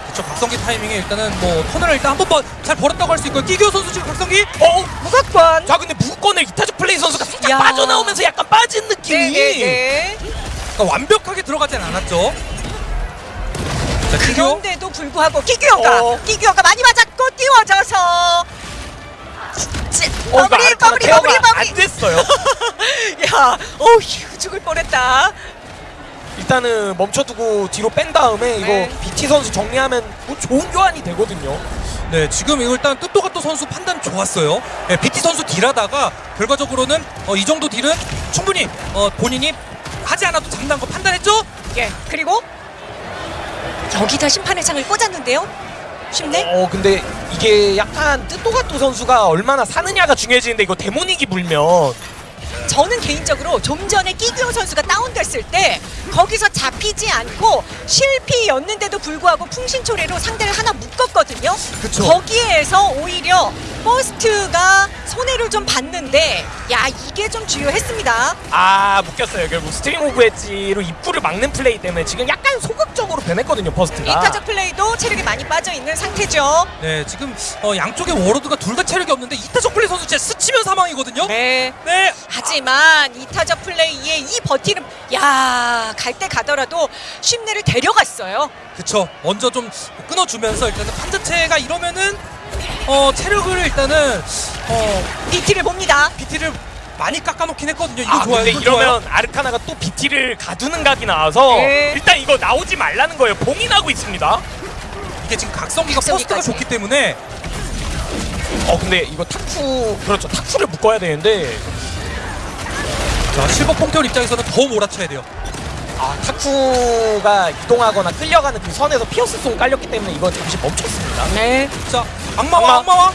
그렇죠. 각성기 타이밍에 일단은 뭐 턴을 일단 한번잘 벌었다고 할 수 있고요. 끼교 선수 지금 각성기 어? 무각권 자 근데 무건을 이타적 플레이 선수가 살짝 야. 빠져나오면서 약간 빠진 느낌이 네네네 그러니까 완벽하게 들어가진 않았죠. 자, 끼교 그런데도 불구하고 끼규어가 어. 끼규어가 많이 맞았고 띄워져서 찌- 어, 마무리 케어가 마무리 마무리 안 됐어요. 야 어휴 죽을 뻔했다 일단은 멈춰두고 뒤로 뺀 다음에 이거 네. BT 선수 정리하면 뭐 좋은 교환이 되거든요. 네, 지금 이거 일단 뜻도가또 선수 판단 좋았어요. 네, BT 선수 딜하다가 결과적으로는 어, 이 정도 딜은 충분히 어, 본인이 하지 않아도 장난 거 판단했죠? 예 그리고 여기다 심판의 창을 꽂았는데요 쉽네 어 근데 이게 약간 뜻도가또 선수가 얼마나 사느냐가 중요해지는데 이거 데모닉이 물면 저는 개인적으로 좀 전에 끼규어 선수가 다운됐을 때 거기서 잡히지 않고 실피였는데도 불구하고 풍신초래로 상대를 하나 묶었거든요. 그쵸. 거기에서 오히려 버스트가 손해를 좀 봤는데 야 이게 좀 주효했습니다. 아 묶였어요 결국 스트링 오브 엣지로 입구를 막는 플레이 때문에 지금 약간 소극적으로 변했거든요 퍼스트가 이타적 플레이도 체력이 많이 빠져 있는 상태죠. 네, 지금 어, 양쪽의 Warlord가 둘 다 체력이 없는데 이타적 플레이 선수 진짜 스치면 사망이거든요. 네. 네. 하지만 이타적 플레이의 이 버티는 야갈 때 가더라도 심내를 데려갔어요. 그쵸. 먼저 좀 끊어주면서 일단은 판자체가 이러면은 어, 체력을 일단은 어, BT를 봅니다. BT를 많이 깎아놓긴 했거든요. 이거 아 좋아요. 근데 이거 이러면 좋아요. Arcana가 또 BT를 가두는 각이 나와서 네. 일단 이거 나오지 말라는 거예요 봉인하고 있습니다 이게 지금 각성기가. 퍼스트가 좋기 때문에 어 근데 이거 타쿠 그렇죠 타쿠를 묶어야 되는데 자, 실버 퐁테온 입장에서는 더 몰아쳐야 돼요. 아 타쿠가 이동하거나 끌려가는 그 선에서 피어스 송 깔렸기 때문에 이건 잠시 멈췄습니다 네. 자, 악마와 악마. 악마와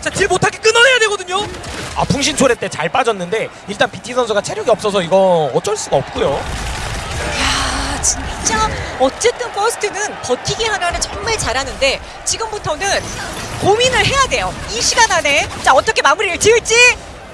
자, 딜 못하게 끊어내야 되거든요. 아 풍신 초래 때 잘 빠졌는데 일단 BT 선수가 체력이 없어서 이거 어쩔 수가 없고요 야 진짜 어쨌든 퍼스트는 버티기 하나는 정말 잘하는데 지금부터는 고민을 해야 돼요. 이 시간 안에 자 어떻게 마무리를 지을지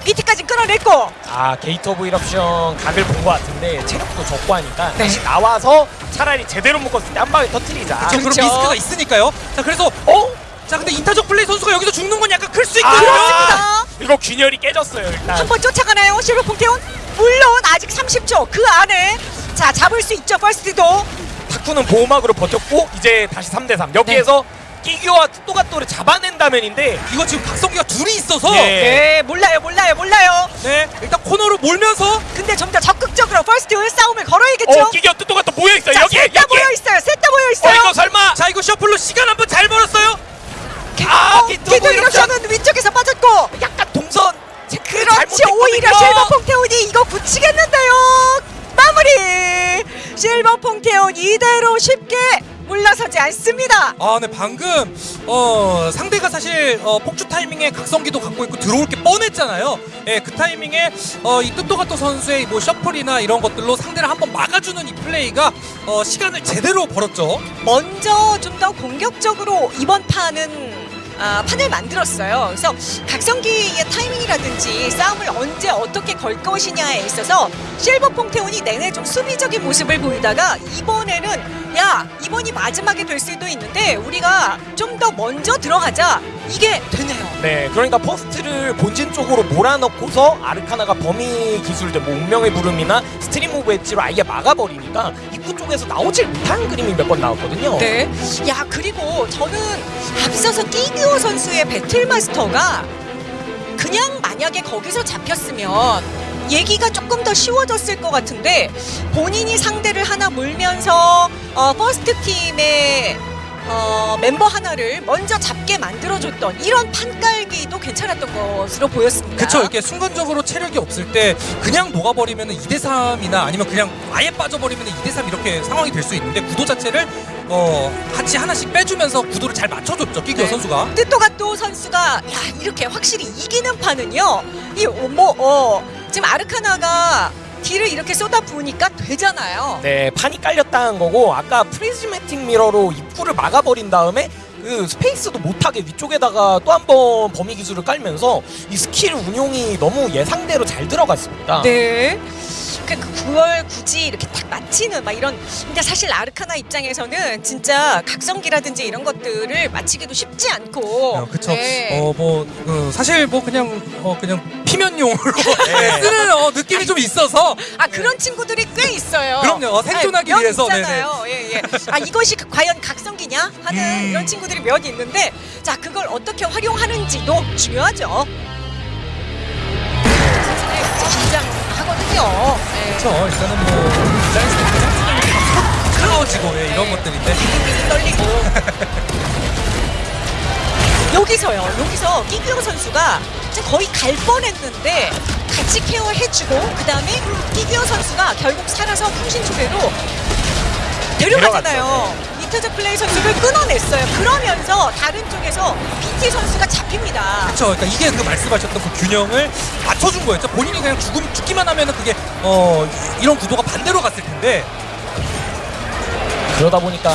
BT까지 끌어냈고 아 Gate of Eruption 각을 본 것 같은데 체력도 적고 하니까 네. 다시 나와서 차라리 제대로 묶었을 때 한 방에 터트리자 자, 그럼 그렇죠. 리스크가 있으니까요. 자, 그래서 어? 자, 근데 이타적 플레이 선수가 여기서 죽는 건 약간 클수 아, 있거든요. 그렇습니다. 이거 균열이 깨졌어요 일단 한 번 쫓아가나요 실버 퐁테온? 물론 아직 30초 그 안에 자 잡을 수 있죠 퍼스트도 타쿠는 보호막으로 버텼고 이제 다시 3대3 여기에서 끼규어 뜻도가또를 잡아낸다면인데 이거 지금 각성기가 둘이 있어서 예. 네 몰라요 몰라요 몰라요. 네, 일단 코너로 몰면서 근데 좀더 적극적으로 퍼스트 싸움을 걸어야겠죠? 어 끼규어 뜻도가또 모여있어요. 자, 여기 셋다 여기. 모여 있어요 셋 다 모여 어 있어요. 이거 설마. 자, 이거 shuffle로 시간 한번 잘 벌었어요. 아, 어, 기도 기도 이렇게 이렇션은 위쪽에서 빠졌고. 약간 동선 체크를 그렇지 오히려. 실버 퐁테온이 이거 붙이겠는데요. 마무리! 실버 퐁테온 이대로 쉽게 물러서지 않습니다 아, 네 방금 어 상대가 사실 어, 폭주 타이밍에 각성기도 갖고 있고 들어올 게 뻔했잖아요. 예, 그 타이밍에 어, 이 뜻도가토 선수의 뭐 셔플이나 이런 것들로 상대를 한번 막아주는 이 플레이가 어, 시간을 제대로 벌었죠. 먼저 좀 더 공격적으로 이번 판은 아, 판을 만들었어요. 그래서 각성기의 타이밍이라든지 싸움을 언제 어떻게 걸 것이냐에 있어서 실버 퐁테온이 내내 좀 수비적인 모습을 보이다가 이번에는 야 이번이 마지막에 될 수도 있는데 우리가 좀 더 먼저 들어가자 이게 되네요. 네, 그러니까 퍼스트를 본진 쪽으로 몰아넣고서 아르카나가 범위 기술들, 뭐 운명의 부름이나 Stream of Edge로 아예 막아버리니까 입구 쪽에서 나오질 못한 그림이 몇 번 나왔거든요. 네. 야 그리고 저는 앞서서 끼규어 선수의 배틀마스터가 그냥 만약에 거기서 잡혔으면 얘기가 조금 더 쉬워졌을 것 같은데 본인이 상대를 하나 물면서 어, 퍼스트 팀의 어, 멤버 하나를 먼저 잡게 만들어줬던 이런 판깔기도 괜찮았던 것으로 보였습니다. 그쵸 이렇게 순간적으로 체력이 없을 때 그냥 녹아버리면 2대3이나 아니면 그냥 아예 빠져버리면 2대3 이렇게 상황이 될 수 있는데 구도 자체를 어 같이 하나씩 빼주면서 구도를 잘 맞춰줬죠 끼규어 네. 선수가 뜻도가또 선수가 야 이렇게 확실히 이기는 판은요 이뭐 어, 지금 아르카나가 딜을 이렇게 쏟아 부으니까 되잖아요. 네, 판이 깔렸다는 거고 아까 Prismatic Mirror로 입구를 막아버린 다음에 그 스페이스도 못하게 위쪽에다가 또 한 번 범위 기술을 깔면서 이 스킬 운용이 너무 예상대로 잘 들어갔습니다. 네. 그 9월 굳이 이렇게 딱 맞히는 막 이런 근데 사실 아르카나 입장에서는 진짜 각성기라든지 이런 것들을 맞히기도 쉽지 않고 어, 그쵸 네. 어 뭐 그, 사실 뭐 그냥 어 그냥 피면용으로 네. 쓰는 어, 느낌이 좀 있어서 아 그런 친구들이 꽤 있어요. 그럼요. 어, 생존하기 몇 위해서, 있잖아요. 예, 예. 아 이것이 그- 과연 각성기냐 하는 음. 이런 친구들이 몇 있는데 자 그걸 어떻게 활용하는지도 중요하죠. 긴장하거든요. 예. 그쵸 일단은 뭐게 크로지고 예, 이런 것들인데 떨리고 여기서요 여기서 끼규영 선수가 거의 갈 뻔했는데 같이 케어해주고 그 다음에 끼규영 선수가 결국 살아서 풍신 초대로 데려가잖아요 이태적 플레이 선수를 끊어냈어요 그러면서 다른 쪽에서 PT 선수가 잡힙니다 그렇죠. 그러니까 이게 그 말씀하셨던 그 균형을 맞춰준 거였죠. 본인이 그냥 죽음 죽기만 하면 은 그게 어 이런 구도가 반대로 갔을 텐데 그러다 보니까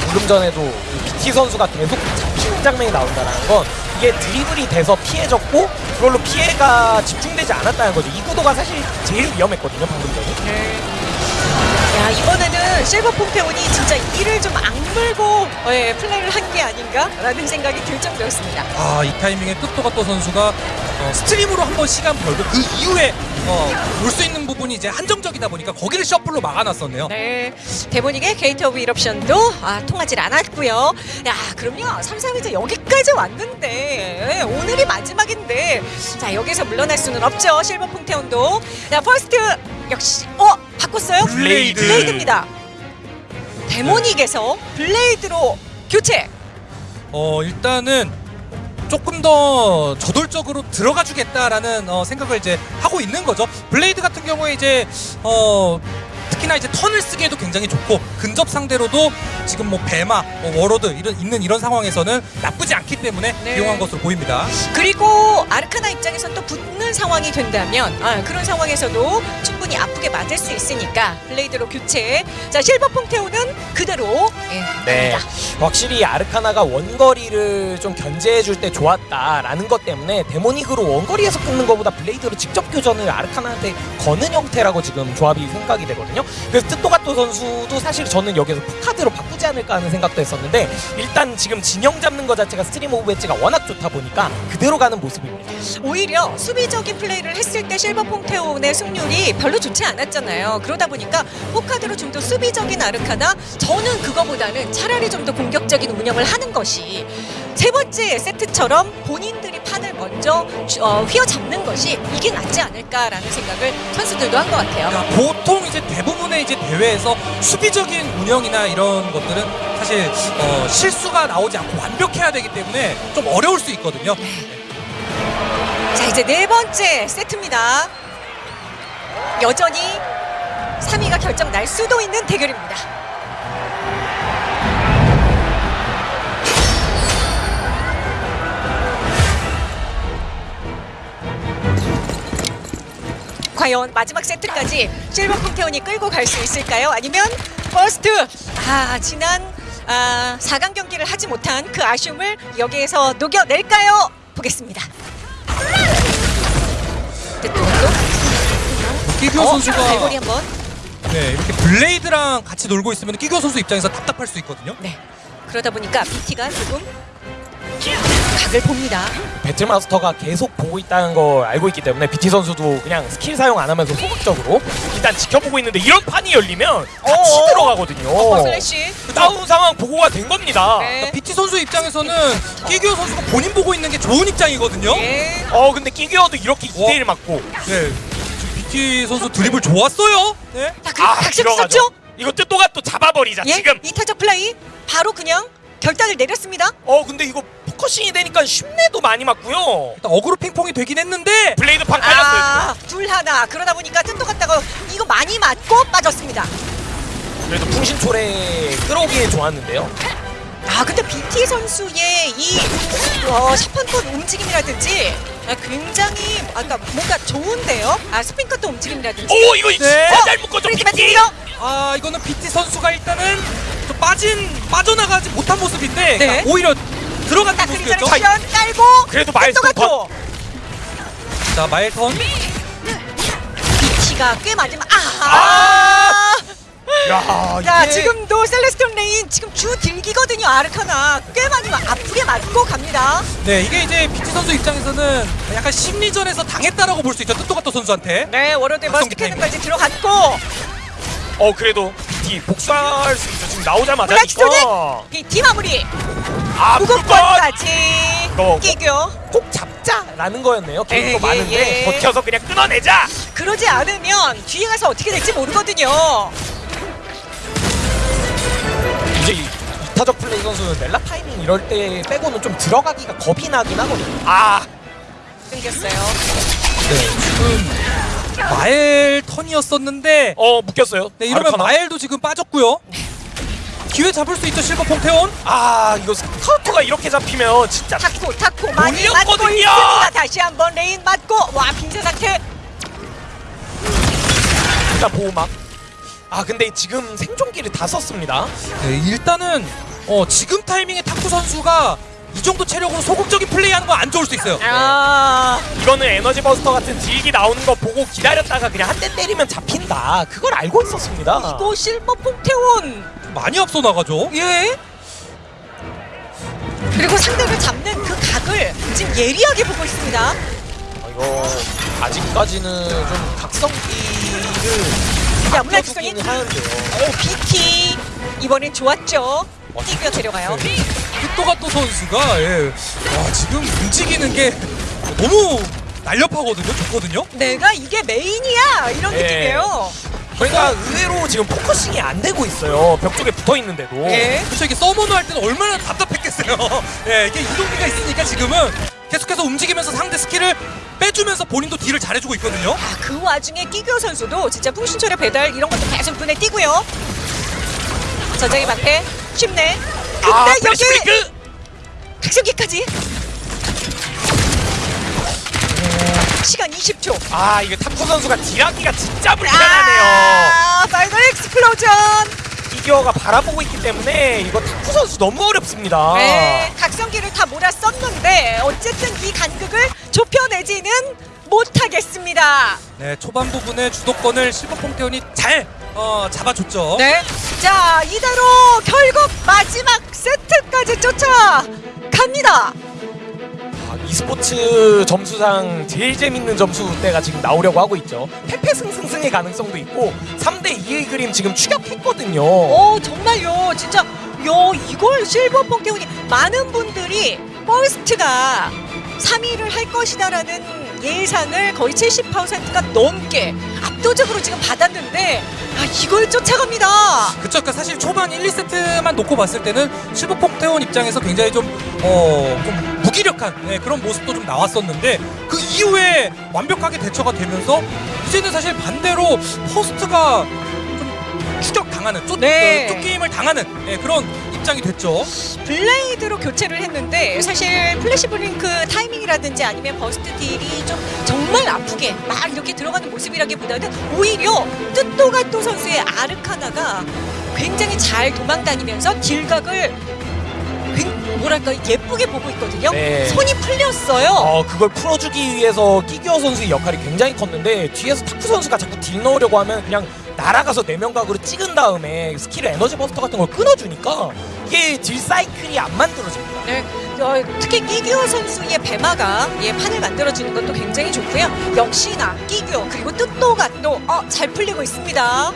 방금 전에도 이 BT 선수가 계속 잡히는 장면이 나온다는 건 이게 드리블이 돼서 피해졌고 그걸로 피해가 집중되지 않았다는 거죠. 이 구도가 사실 제일 위험했거든요, 방금 전에. 야 이번에는 실버 폼페온이 진짜 이를 좀 악물고 예, 플레이를 한 게 아닌가라는 생각이 들 정도였습니다 아 이 타이밍에 뜻도가또 선수가 어, Stream으로 한 번 시간 벌고 그 이후에 어, 올수 있는 부분이 이제 한정적이다 보니까 거기를 shuffle로 막아놨었네요. 네, 데모닉의 Gate of Eruption도 아, 통하지 않았고요. 야, 그럼요. 3, 3위자 여기까지 왔는데 예, 오늘이 마지막인데 자 여기서 물러날 수는 없죠. 실버 퐁테온도. 자, 퍼스트 역시 어 바꿨어요? 블레이드. 블레이드입니다. 데모닉에서 블레이드로 교체. 어 일단은 조금 더 저돌적으로 들어가 주겠다라는 어, 생각을 이제 하고 있는 거죠. 블레이드 같은 경우에 이제 어 특히나 이제 턴을 쓰기에도 굉장히 좋고 근접 상대로도 지금 뭐 배마, 뭐 워로드 이런 있는 이런 상황에서는 나쁘지 않기 때문에 네. 이용한 것으로 보입니다. 그리고 아르카나 입장에선 또 붙는 상황이 된다면 아, 그런 상황에서도 충분히 아프게 맞을 수 있으니까 블레이드로 교체. 자 실버 퐁테온은 그대로 예, 네. 확실히 아르카나가 원거리를 좀 견제해줄 때 좋았다라는 것 때문에 데모닉으로 원거리에서 끊는 것보다 블레이드로 직접 교전을 아르카나한테 거는 형태라고 지금 조합이 생각이 되거든요. 그래서 뜻도가또 선수도 사실 저는 여기서 푸카드로 바꾸지 않을까 하는 생각도 했었는데 일단 지금 진영 잡는 것 자체가 Stream of Edge가 워낙 좋다 보니까 그대로 가는 모습입니다. 오히려 수비적인 플레이를 했을 때 실버 퐁테온의 승률이 별로 좋지 않았잖아요. 그러다 보니까 포카드로 좀 더 수비적인 아르카나 저는 그거보다는 차라리 좀 더 공격적인 운영을 하는 것이 세 번째 세트처럼 본인들이 판을 먼저 어, 휘어잡는 것이 이게 낫지 않을까라는 생각을 선수들도 한 것 같아요. 그러니까 보통 이제 대부분의 이제 대회에서 수비적인 운영이나 이런 것들은 사실 어, 실수가 나오지 않고 완벽해야 되기 때문에 좀 어려울 수 있거든요. 자 이제 네 번째 세트입니다. 여전히 3위가 결정 날 수도 있는 대결입니다. 과연 마지막 세트까지 실버 퐁테온이 끌고 갈 수 있을까요? 아니면 퍼스트 아 지난 아, 4강 경기를 하지 못한 그 아쉬움을 여기에서 녹여낼까요? 보겠습니다. 또, 또, 또. 끼규어 어, 선수가 갈고리 한번. 네, 이렇게 블레이드랑 같이 놀고 있으면 끼규어 선수 입장에서 답답할 수 있거든요. 네. 그러다 보니까 BT가 조금 각을 봅니다. 배틀마스터가 계속 보고 있다는 걸 알고 있기 때문에 BT 선수도 그냥 스킬 사용 안 하면서 소극적으로 일단 지켜보고 있는데 이런 판이 열리면 같이 어어. 들어가거든요. 어, 슬래시. 다운 상황 보고가 된 겁니다. 네. BT 선수 입장에서는 끼규어 선수가 본인 보고 있는 게 좋은 입장이거든요. 예. 어 근데 끼규어도 이렇게 어? 2대1 맞고 네. BT 선수 드리블 좋았어요. 네. 자, 그 각성 썼죠? 이거 뜻도가또 잡아버리자 예. 지금. 이타적 플레이 바로 그냥 결단을 내렸습니다. 어 근데 이거 focusing이 되니까 쉽네도 많이 맞고요. 일단 어그로 핑퐁이 되긴 했는데 블레이드 판 깔렸어요. 아, 둘 하나. 그러다 보니까 뜻도가또가 이거 많이 맞고 빠졌습니다. 그래도 풍신초래 끌어오기엔 좋았는데요. 아, 근데 BT 선수의 이 어, 샷판권 움직임이라든지 아, 굉장히 아까 뭔가 좋은데요. 아, 스핀 컷도 움직임이라든지. 오 이거 진짜 네. 잘 묶어줘 BT. 아 이거는 BT 선수가 일단은 좀 빠진 빠져나가지 못한 모습인데 네. 그러니까 오히려 그리자를 모습이었죠. 션 깔고 그래도 마일스톤 갔고. 자 마일턴 BT가 꽤 맞으면 아. 야, 자 이게 지금도 Celestial Rain 지금 주 딜기거든요 아르카나. 꽤 많이 마- 아프게 맞고 갑니다. 네 이게 이제 BT 선수 입장에서는 약간 심리전에서 당했다라고 볼 수 있죠 뜻도가또 선수한테. 네 각성 Burst Cannon까지 들어갔고 어 그래도 BT 복수할 수 있죠. 지금 나오자마자 이거. BT 마무리 아 무급권까지 이거 끼규어 꼭 잡자라는 거였네요. 예, 개인도 예, 많은데 예. 버텨서 그냥 끊어내자. 그러지 않으면 뒤에 가서 어떻게 될지 모르거든요 이제 이 이타적 플레이 선수는 넬라 타이밍 이럴 때 빼고는 좀 들어가기가 겁이 나긴 하거든요. 아 끊겼어요 네 지금 마엘 턴이었었는데 어 묶였어요. 네 이러면 아르카나. 마엘도 지금 빠졌고요 기회 잡을 수 있죠 실버 퐁테온 아 이거 스카우터가 이렇게 잡히면 진짜 타코 타코 많이 맞고 몰렸거든요. 있습니다 다시 한번 레인 맞고 와 빙자 상태 진짜 보호막. 아 근데 지금 생존기를 다 썼습니다. 네 일단은 어 지금 타이밍에 타쿠 선수가 이 정도 체력으로 소극적인 플레이하는 건 안 좋을 수 있어요. 아. 이거는 Energy Buster 같은 딜기 나오는 거 보고 기다렸다가 그냥 한 대 때리면 잡힌다. 그걸 알고 있었습니다. 이거 실버 퐁테온 많이 앞서 나가죠? 예. 그리고 상대를 잡는 그 각을 지금 예리하게 보고 있습니다. 아, 이거 아직까지는 좀 각성기를 야, 문화직선이 아껴두기는 하는데요. 오 BT 이번엔 좋았죠 어, 뛰겨 데려가요 네. 뜻도가토 선수가 예. 와 지금 움직이는 게 너무 날렵하거든요 좋거든요 내가 이게 메인이야 이런 네. 느낌이에요 그러니까 의외로 지금 포커싱이 안 되고 있어요. 벽 쪽에 붙어 있는데도. 예. 그렇죠 이게 서머너 할 때는 얼마나 답답했겠어요 예 이게 이동기가 있으니까 지금은 계속해서 움직이면서 상대 스킬을 빼주면서 본인도 딜을 잘해주고 있거든요 아, 그 와중에 끼규어 선수도 진짜 풍신철의 배달 이런 것도 계속 눈에 띄고요 저장의 방패 쉽네 근데 아, 여기 브레이크! 각성기까지 시간 20초 아, 이게 타쿠 선수가 딜하기가 진짜 불편하네요. 아 Final Explosion 끼규어가 바라보고 있기 때문에 이거 타쿠 선수 너무 어렵습니다. 네 각성기를 다 몰아썼는데 어쨌든 이 간극을 좁혀내지는 못하겠습니다 네 초반 부분에 주도권을 실버 퐁테온이 잘 어, 잡아줬죠 네. 자, 이대로 결국 마지막 세트까지 쫓아갑니다. 아, e스포츠 점수상 제일 재밌는 점수대가 지금 나오려고 하고 있죠. 패패승승승의 가능성도 있고 3대 2의 그림 지금 추격했거든요. 오, 정말요. 진짜 요 이걸 실버 퐁테온이 많은 분들이 퍼스트가 3위를 할 것이다라는 예상을 거의 70%가 넘게 압도적으로 지금 받았는데 아, 이걸 쫓아갑니다. 그쵸 그러니까 사실 초반 1, 2세트만 놓고 봤을 때는 실버 퐁테온 입장에서 굉장히 좀, 어, 좀 무기력한 네, 그런 모습도 좀 나왔었는데 그 이후에 완벽하게 대처가 되면서 이제는 사실 반대로 퍼스트가 좀 추격당하는 쫓, 네. 어, 쫓김을 당하는 네, 그런 입장이 됐죠 블레이드로 교체를 했는데 사실 Flash Blink 타이밍이라든지 아니면 burst 딜이 좀 정말 아프게 막 이렇게 들어가는 모습이라기보다는 오히려 또또가또 선수의 아르카나가 굉장히 잘 도망다니면서 딜각을 굉- 뭐랄까 예쁘게 보고 있거든요. 네. 손이 풀렸어요. 어 그걸 풀어주기 위해서 끼규어 선수의 역할이 굉장히 컸는데 뒤에서 타쿠 선수가 자꾸 딜 넣으려고 하면 그냥 날아가서 내면각으로 찍은 다음에 스킬 Energy Buster 같은 걸 끊어주니까 이게 딜 사이클이 안 만들어집니다. 네, 어, 특히 끼규어 선수의 배마가 예, 판을 만들어주는 것도 굉장히 좋고요. 역시나 끼규어 그리고 또또가또 어, 잘 풀리고 있습니다.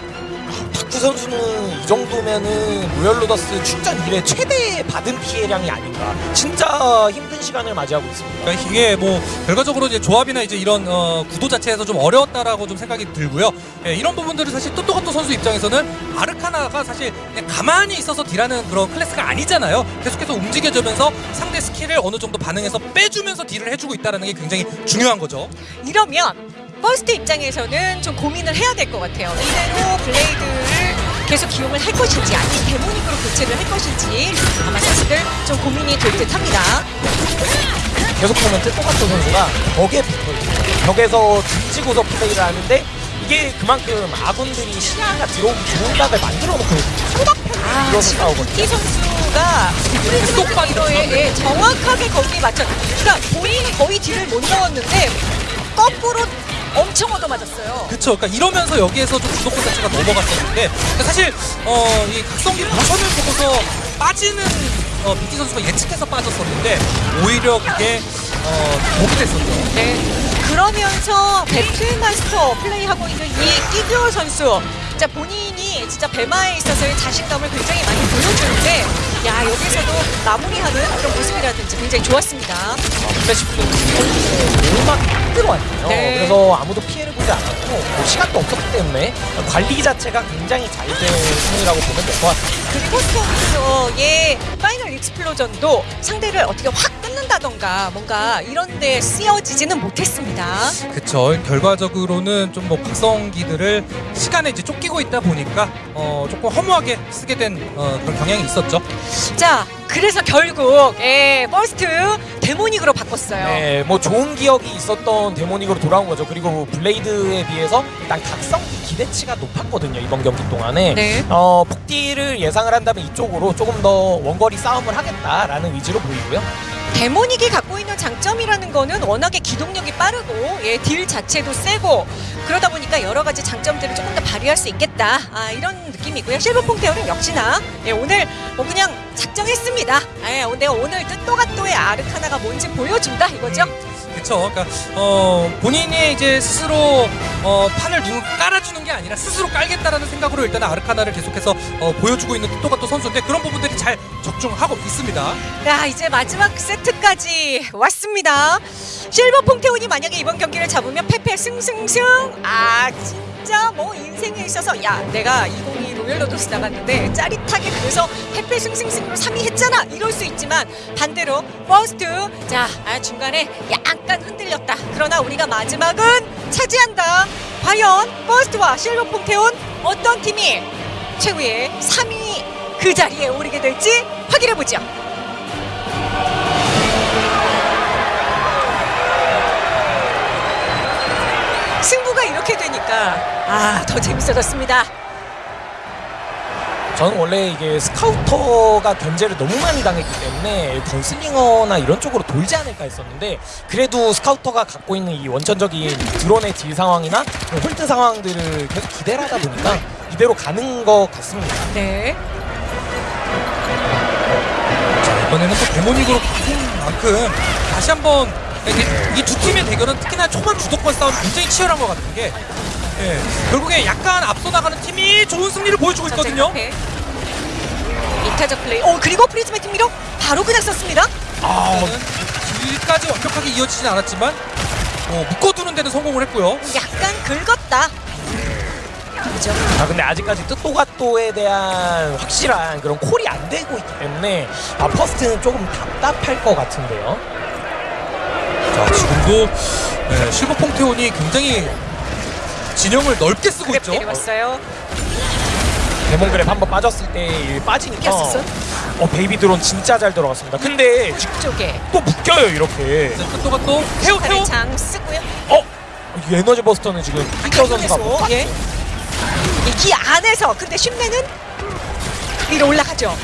타쿠 선수는 이 정도면은 로열 로더스 출전 이래 최대 받은 피해량이 아닌가. 진짜 힘든 시간을 맞이하고 있습니다. 그러니까 이게 뭐 결과적으로 이제 조합이나 이제 이런 어, 구도 자체에서 좀 어려웠다라고 좀 생각이 들고요. 예, 이런 부분들은 사실 또또가또 선수 입장에서는 아르카나가 사실 그냥 가만히 있어서 딜하는 그런 클래스가 아니잖아요. 계속해서 움직여주면서 상대 스킬을 어느 정도 반응해서 빼주면서 딜을 해주고 있다는 게 굉장히 중요한 거죠. 이러면 퍼스트 입장에서는 좀 고민을 해야 될 것 같아요. 이대로 블레이드를 계속 기용을 할 것인지 아니면 데모닉으로 교체를 할 것인지 아마 선수들 좀 고민이 될 듯합니다. 계속 보면 또또가또 선수가 벽에 붙어있어요. 벽에서 등지고서 플레이를 하는데 이게 그만큼 아군들이 시야가 들어오기 좋은 각을 만들어 놓고 아, 지금 싸우거든요. 부티 선수가 프리즈마 이로에 예, 정확하게 거기에 맞춰. 그러니까 본인이 거의 딜을 못 넣었는데 거꾸로 엄청 얻어맞았어요. 그렇죠. 그러니까 이러면서 여기에서 좀 주도권 자체가 넘어갔었는데 그러니까 사실 어, 이 각성기 모션을 보고서 빠지는 어, BT 선수가 예측해서 빠졌었는데 오히려 그게 어, 독이 됐었죠. 네. 그러면서 배틀마스터 플레이하고 있는 이 끼규어 선수. 자 본인이 진짜 배마에 있어서의 자신감을 굉장히 많이 보여주는데 야 여기서도 마무리하는 그런 모습이라든지 굉장히 좋았습니다. 플래시 플레이 오막 들어왔네요. 네. 그래서 아무도 피해를 보지 않았고 뭐 시간도 없었기 때문에 관리 자체가 굉장히 잘된 승리라고 보면 될 것 같습니다. 그리고 스톤에서의 Final Explosion도 상대를 어떻게 확 끊는다던가 뭔가 이런 데 쓰여지지는 못했습니다. 그쵸. 결과적으로는 좀 뭐 각성기들을 시간에 이제 쫓기고 있다 보니까 어, 조금 허무하게 쓰게 된 어, 그런 경향이 있었죠. 자, 그래서 결국 예, 퍼스트 데모닉으로 바꿨어요. 네, 뭐 좋은 기억이 있었던 데모닉으로 돌아온 거죠. 그리고 블레이드에 비해서 일단 각성기 기대치가 높았거든요. 이번 경기 동안에. 네. 어, 폭딜을 예상을 한다면 이쪽으로 조금 더 원거리 싸움을 하겠다라는 의지로 보이고요. 데모닉이 갖고 있는 장점이라는 거는 워낙에 기동력이 빠르고 예, 딜 자체도 세고 그러다 보니까 여러 가지 장점들을 조금 더 발휘할 수 있겠다 아, 이런 느낌이고요. 실버 퐁테어는 역시나 예, 오늘 뭐 그냥 작정했습니다. 예, 내가 오늘 뜻도가또의 아르카나가 뭔지 보여준다 이거죠. 그쵸. 그러니까 어, 본인이 이제 스스로 어, 판을 누 깔아주는 게 아니라 스스로 깔겠다라는 생각으로 일단 아르카나를 계속해서 어, 보여주고 있는 토토가토 선수인데 그런 부분들이 잘 적중하고 있습니다. 자 이제 마지막 세트까지 왔습니다. 실버 퐁테온이 만약에 이번 경기를 잡으면 페페 승승승 아 진짜 뭐 인생에 있어서 야 내가 2022 로열 로더스 나갔는데 짜릿하게 그래서 페페 승승승으로 3위 했잖아! 이럴 수 있지만 반대로 퍼스트 자 아, 중간에 약간 흔들렸다. 그러나 우리가 마지막은 차지한다. 과연 퍼스트와 실버 퐁테온 어떤 팀이 최후의 3위 그 자리에 오르게 될지 확인해 보죠. 승부가 이렇게 되니까 아 더 재밌어졌습니다. 저는 원래 이게 스카우터가 견제를 너무 많이 당했기 때문에 건슬링어나 이런 쪽으로 돌지 않을까 했었는데 그래도 스카우터가 갖고 있는 이 원천적인 드론의 딜 상황이나 hold 상황들을 계속 기대를 하다 보니까 이대로 가는 것 같습니다. 네. 이번에는 또 데모닉으로 바꾼 만큼 다시 한번 이 두 팀의 대결은 특히나 초반 주도권 싸움이 굉장히 치열한 것 같은 게 예, 결국에 약간 앞서 나가는 팀이 좋은 승리를 보여주고 있거든요. 이타적 플레이. 오 그리고 Prismatic Mirror 바로 그냥 썼습니다. 아, 딜까지 완벽하게 이어지진 않았지만 어, 묶어두는 데는 성공을 했고요. 약간 긁었다. 그죠? 아 근데 아직까지 뜻도가또에 대한 확실한 그런 콜이 안 되고 있기 때문에 아 퍼스트는 조금 답답할 것 같은데요. 자 지금도 예, 실버 퐁테온이 굉장히 진영을 넓게 쓰고 있죠. 내려왔어요. Demon Grab 한번 빠졌을 때 빠지니까 꼈었어? 어 Baby Drone 진짜 잘 들어갔습니다. 근데 쪽에 또 묶여요 이렇게. 또가 또 태우 태우 장 쓰고요. 어? 이 에너지 버스터는 지금 피터 선수가 예. 이 안에서 근데 쉽내는 하죠.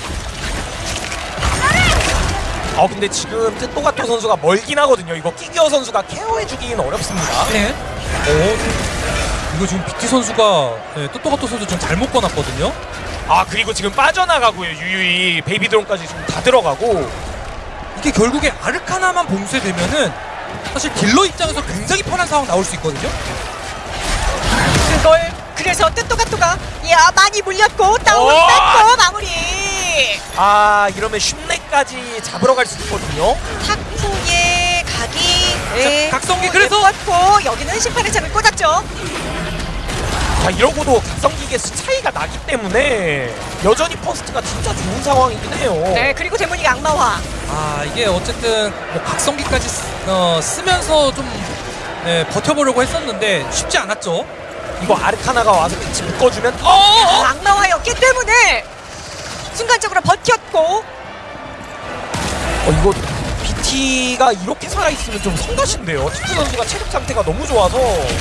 어 근데 지금 뜻도가토 선수가 멀긴 하거든요. 이거 끼기어 선수가 케어해주기는 어렵습니다. 네. 어, 이거 지금 BT 선수가 네, 또또가또 선수 좀 잘못 꺼놨거든요. 아 그리고 지금 빠져나가고요. 유유히 베이비드론까지 지금 다 들어가고 이게 결국에 아르카나만 봉쇄되면은 사실 딜러 입장에서 굉장히 편한 상황 나올 수 있거든요. 그걸 그래서 뜻도가또가 야 많이 물렸고 다운 오! 뺐고 마무리. 아 이러면 슌네까지 잡으러 갈 수 있거든요. 탁구의 각이 네. 자, 각성기 그래서- 고 여기는 심판의 차를 꽂았죠. 자 이러고도 각성기계 수 차이가 나기 때문에 여전히 퍼스트가 진짜 좋은 상황이긴 해요. 네 그리고 데모닉 악마화. 아 이게 어쨌든 뭐 각성기까지 쓰, 어, 쓰면서 좀 네, 버텨보려고 했었는데 쉽지 않았죠. 이거 아르카나가 와서 같이 묶어주면 어! 아, 악마화였기 때문에 순간적으로 버텼고 어 이거 BT가 이렇게 살아있으면 좀 성가신데요. 타쿠 선수가 체력 상태가 너무 좋아서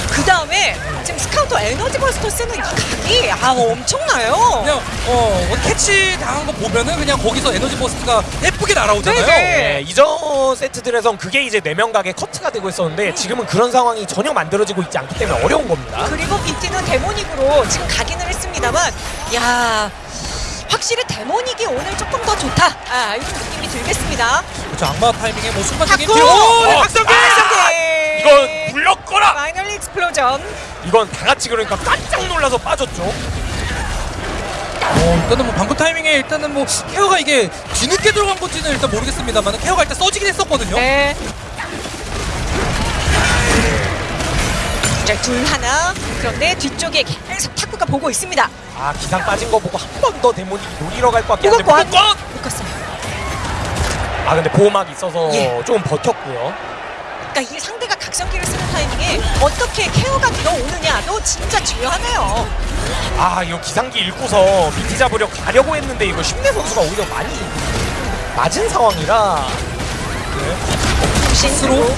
그 다음에 지금 스카우터 Energy Buster 쓰는 이 각이 아 엄청나요. 그냥 어뭐 캐치 당한 거 보면은 그냥 거기서 Energy Buster가 예쁘게 날아오잖아요. 네네. 네, 이전 세트들에선 그게 이제 네명 각의 커트가 되고 있었는데 지금은 그런 상황이 전혀 만들어지고 있지 않기 때문에 어려운 겁니다. 그리고 BT는 데모닉으로 지금 각인을 했습니다만 야 확실히 데모닉이 오늘 조금 더 좋다. 아 이런 느낌이 들겠습니다. 그렇죠. 악마 타이밍에 뭐 순간적인! 딜- 오, 네, 어, 각성기! 각성기! 이건 물렸거라. Final Explosion. 이건 다 같이 그러니까 깜짝 놀라서 빠졌죠. 어, 일단은 뭐 방금 타이밍에 일단은 뭐 케어가 이게 뒤늦게 들어간 건지는 일단 모르겠습니다만 케어가 일단 써지긴 했었거든요. 네. 이제 둘 하나. 그런데 뒤쪽에 계속 타쿠가 보고 있습니다. 아 기상 빠진 거 보고 한 번 더 데모닉이 노리러 갈 것 같긴 한데 묶었고 묶었고! 묶었습니다. 아 근데 보호막 있어서 예. 좀 버텼고요. 그러니까 이 상대가 각성기를 쓰는 타이밍에 어떻게 케어가 들어오느냐도 진짜 중요하네요. 아 이거 기상기 읽고서 BT 잡으려 가려고 했는데 이거 심내 선수가 오히려 많이 맞은 상황이라 신으로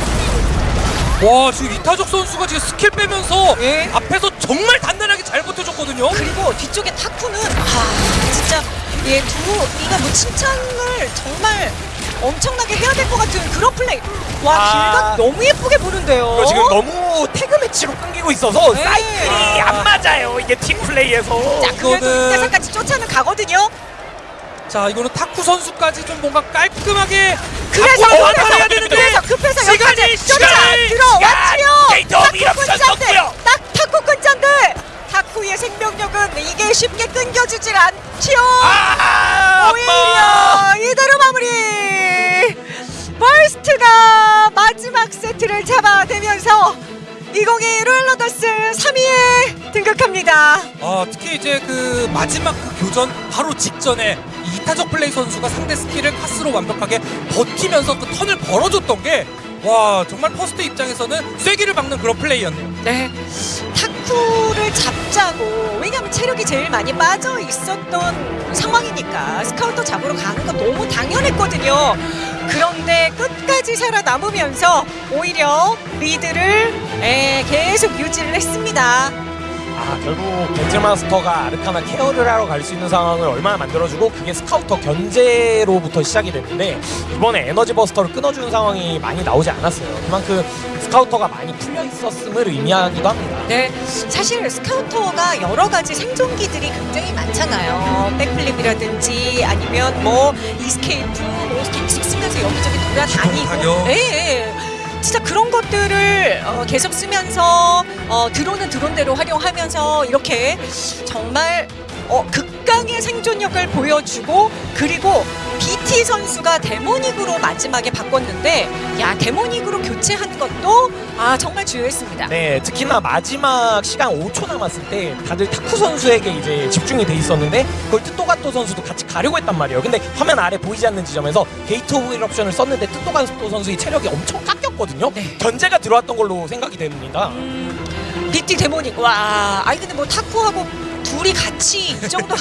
와 지금 이타적 선수가 지금 스킬 빼면서 예. 앞에서 정말 단단하게 잘 버텨줬거든요. 그리고 뒤쪽에 타쿠는 아 진짜 얘두 이가 뭐 칭찬을 정말 엄청나게 해야 될 것 같은 그런 플레이. 와 아. 길각 너무 예쁘게 보는데요. 지금 너무 태그 매치로 끊기고 있어서 네. 사이클이 안 맞아요 이게 팀 플레이에서 자 그래도 이거는- 이때까지 쫓아는 가거든요. 자 이거는 타쿠 선수까지 좀 뭔가 깔끔하게 그래서 완판해야 되는데 그래서 급해서 시간이, 시간이, 들어왔지요. 업이 없어졌고요. 딱 타쿠 끈잔데 타쿠의 생명력은 이게 쉽게 끊겨지질 않지요. 아 오히려 이대로 마무리. 퍼스트가 마지막 세트를 잡아내면서 2021 로열로더스 3위에 등극합니다. 아 특히 이제 그 마지막 그 교전 바로 직전에 타적 플레이 선수가 상대 스킬을 카스로 완벽하게 버티면서 그 턴을 벌어줬던 게 와 정말 퍼스트 입장에서는 쐐기를 박는 그런 플레이였네요. 네. 타쿠를 잡자고 왜냐면 체력이 제일 많이 빠져 있었던 상황이니까 스카우터 잡으러 가는 건 너무 당연했거든요. 그런데 끝까지 살아남으면서 오히려 리드를 에, 계속 유지를 했습니다. 아 결국 배틀마스터가 아르카나 케어를 하러 갈 수 있는 상황을 얼마나 만들어주고 그게 스카우터 견제로부터 시작이 됐는데 이번에 Energy Buster를 끊어주는 상황이 많이 나오지 않았어요. 그만큼 스카우터가 많이 풀려 있었음을 의미하기도 합니다. 네, 사실 스카우터가 여러 가지 생존기들이 굉장히 많잖아요. backflip이라든지 아니면 뭐 escape, 뭐 계속 쓰면서 여기저기 돌아다니고. 타격. 진짜 그런 것들을 어, 계속 쓰면서 어, 드론은 드론대로 활용하면서 이렇게 정말 어, 극강의 생존력을 보여주고 그리고 BT 선수가 데모닉으로 마지막에 바꿨는데 야 데모닉으로 교체한 것도 아 정말 주요했습니다. 네, 특히나 마지막 시간 5초 남았을 때 다들 타쿠 선수에게 이제 집중이 돼 있었는데 그걸 뜻도가토 선수도 같이 가려고 했단 말이에요. 근데 화면 아래 보이지 않는 지점에서 Gate of Eruption을 썼는데 뜻도가토 선수의 체력이 엄청 깎 였거든요. 네. 견제가 들어왔던 걸로 생각이 됩니다. BT 데모닉 와 아니 근데 뭐 타쿠하고 둘이 같이 이 정도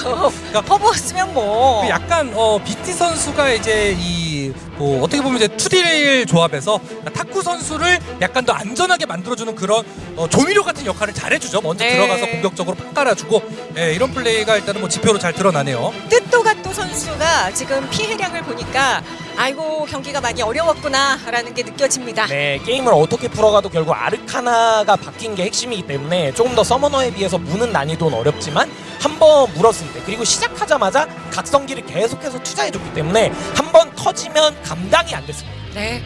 퍼부었으면 뭐그 약간 어 BT 선수가 이제 이 뭐 어떻게 보면 이제 two딜 조합에서 타쿠 선수를 약간 더 안전하게 만들어주는 그런 어 조미료 같은 역할을 잘해주죠. 먼저 네. 들어가서 공격적으로 팍 깔아주고 예, 이런 플레이가 일단은 뭐 지표로 잘 드러나네요. 뜻도 히로가토 선수가 지금 피해량을 보니까 아이고 경기가 많이 어려웠구나라는 게 느껴집니다. 네, 게임을 어떻게 풀어가도 결국 아르카나가 바뀐 게 핵심이기 때문에 조금 더 서머너에 비해서 무는 난이도는 어렵지만 한 번 물었을 때 그리고 시작하자마자 각성기를 계속해서 투자해줬기 때문에 한 번 터지면 감당이 안 됐습니다. 네.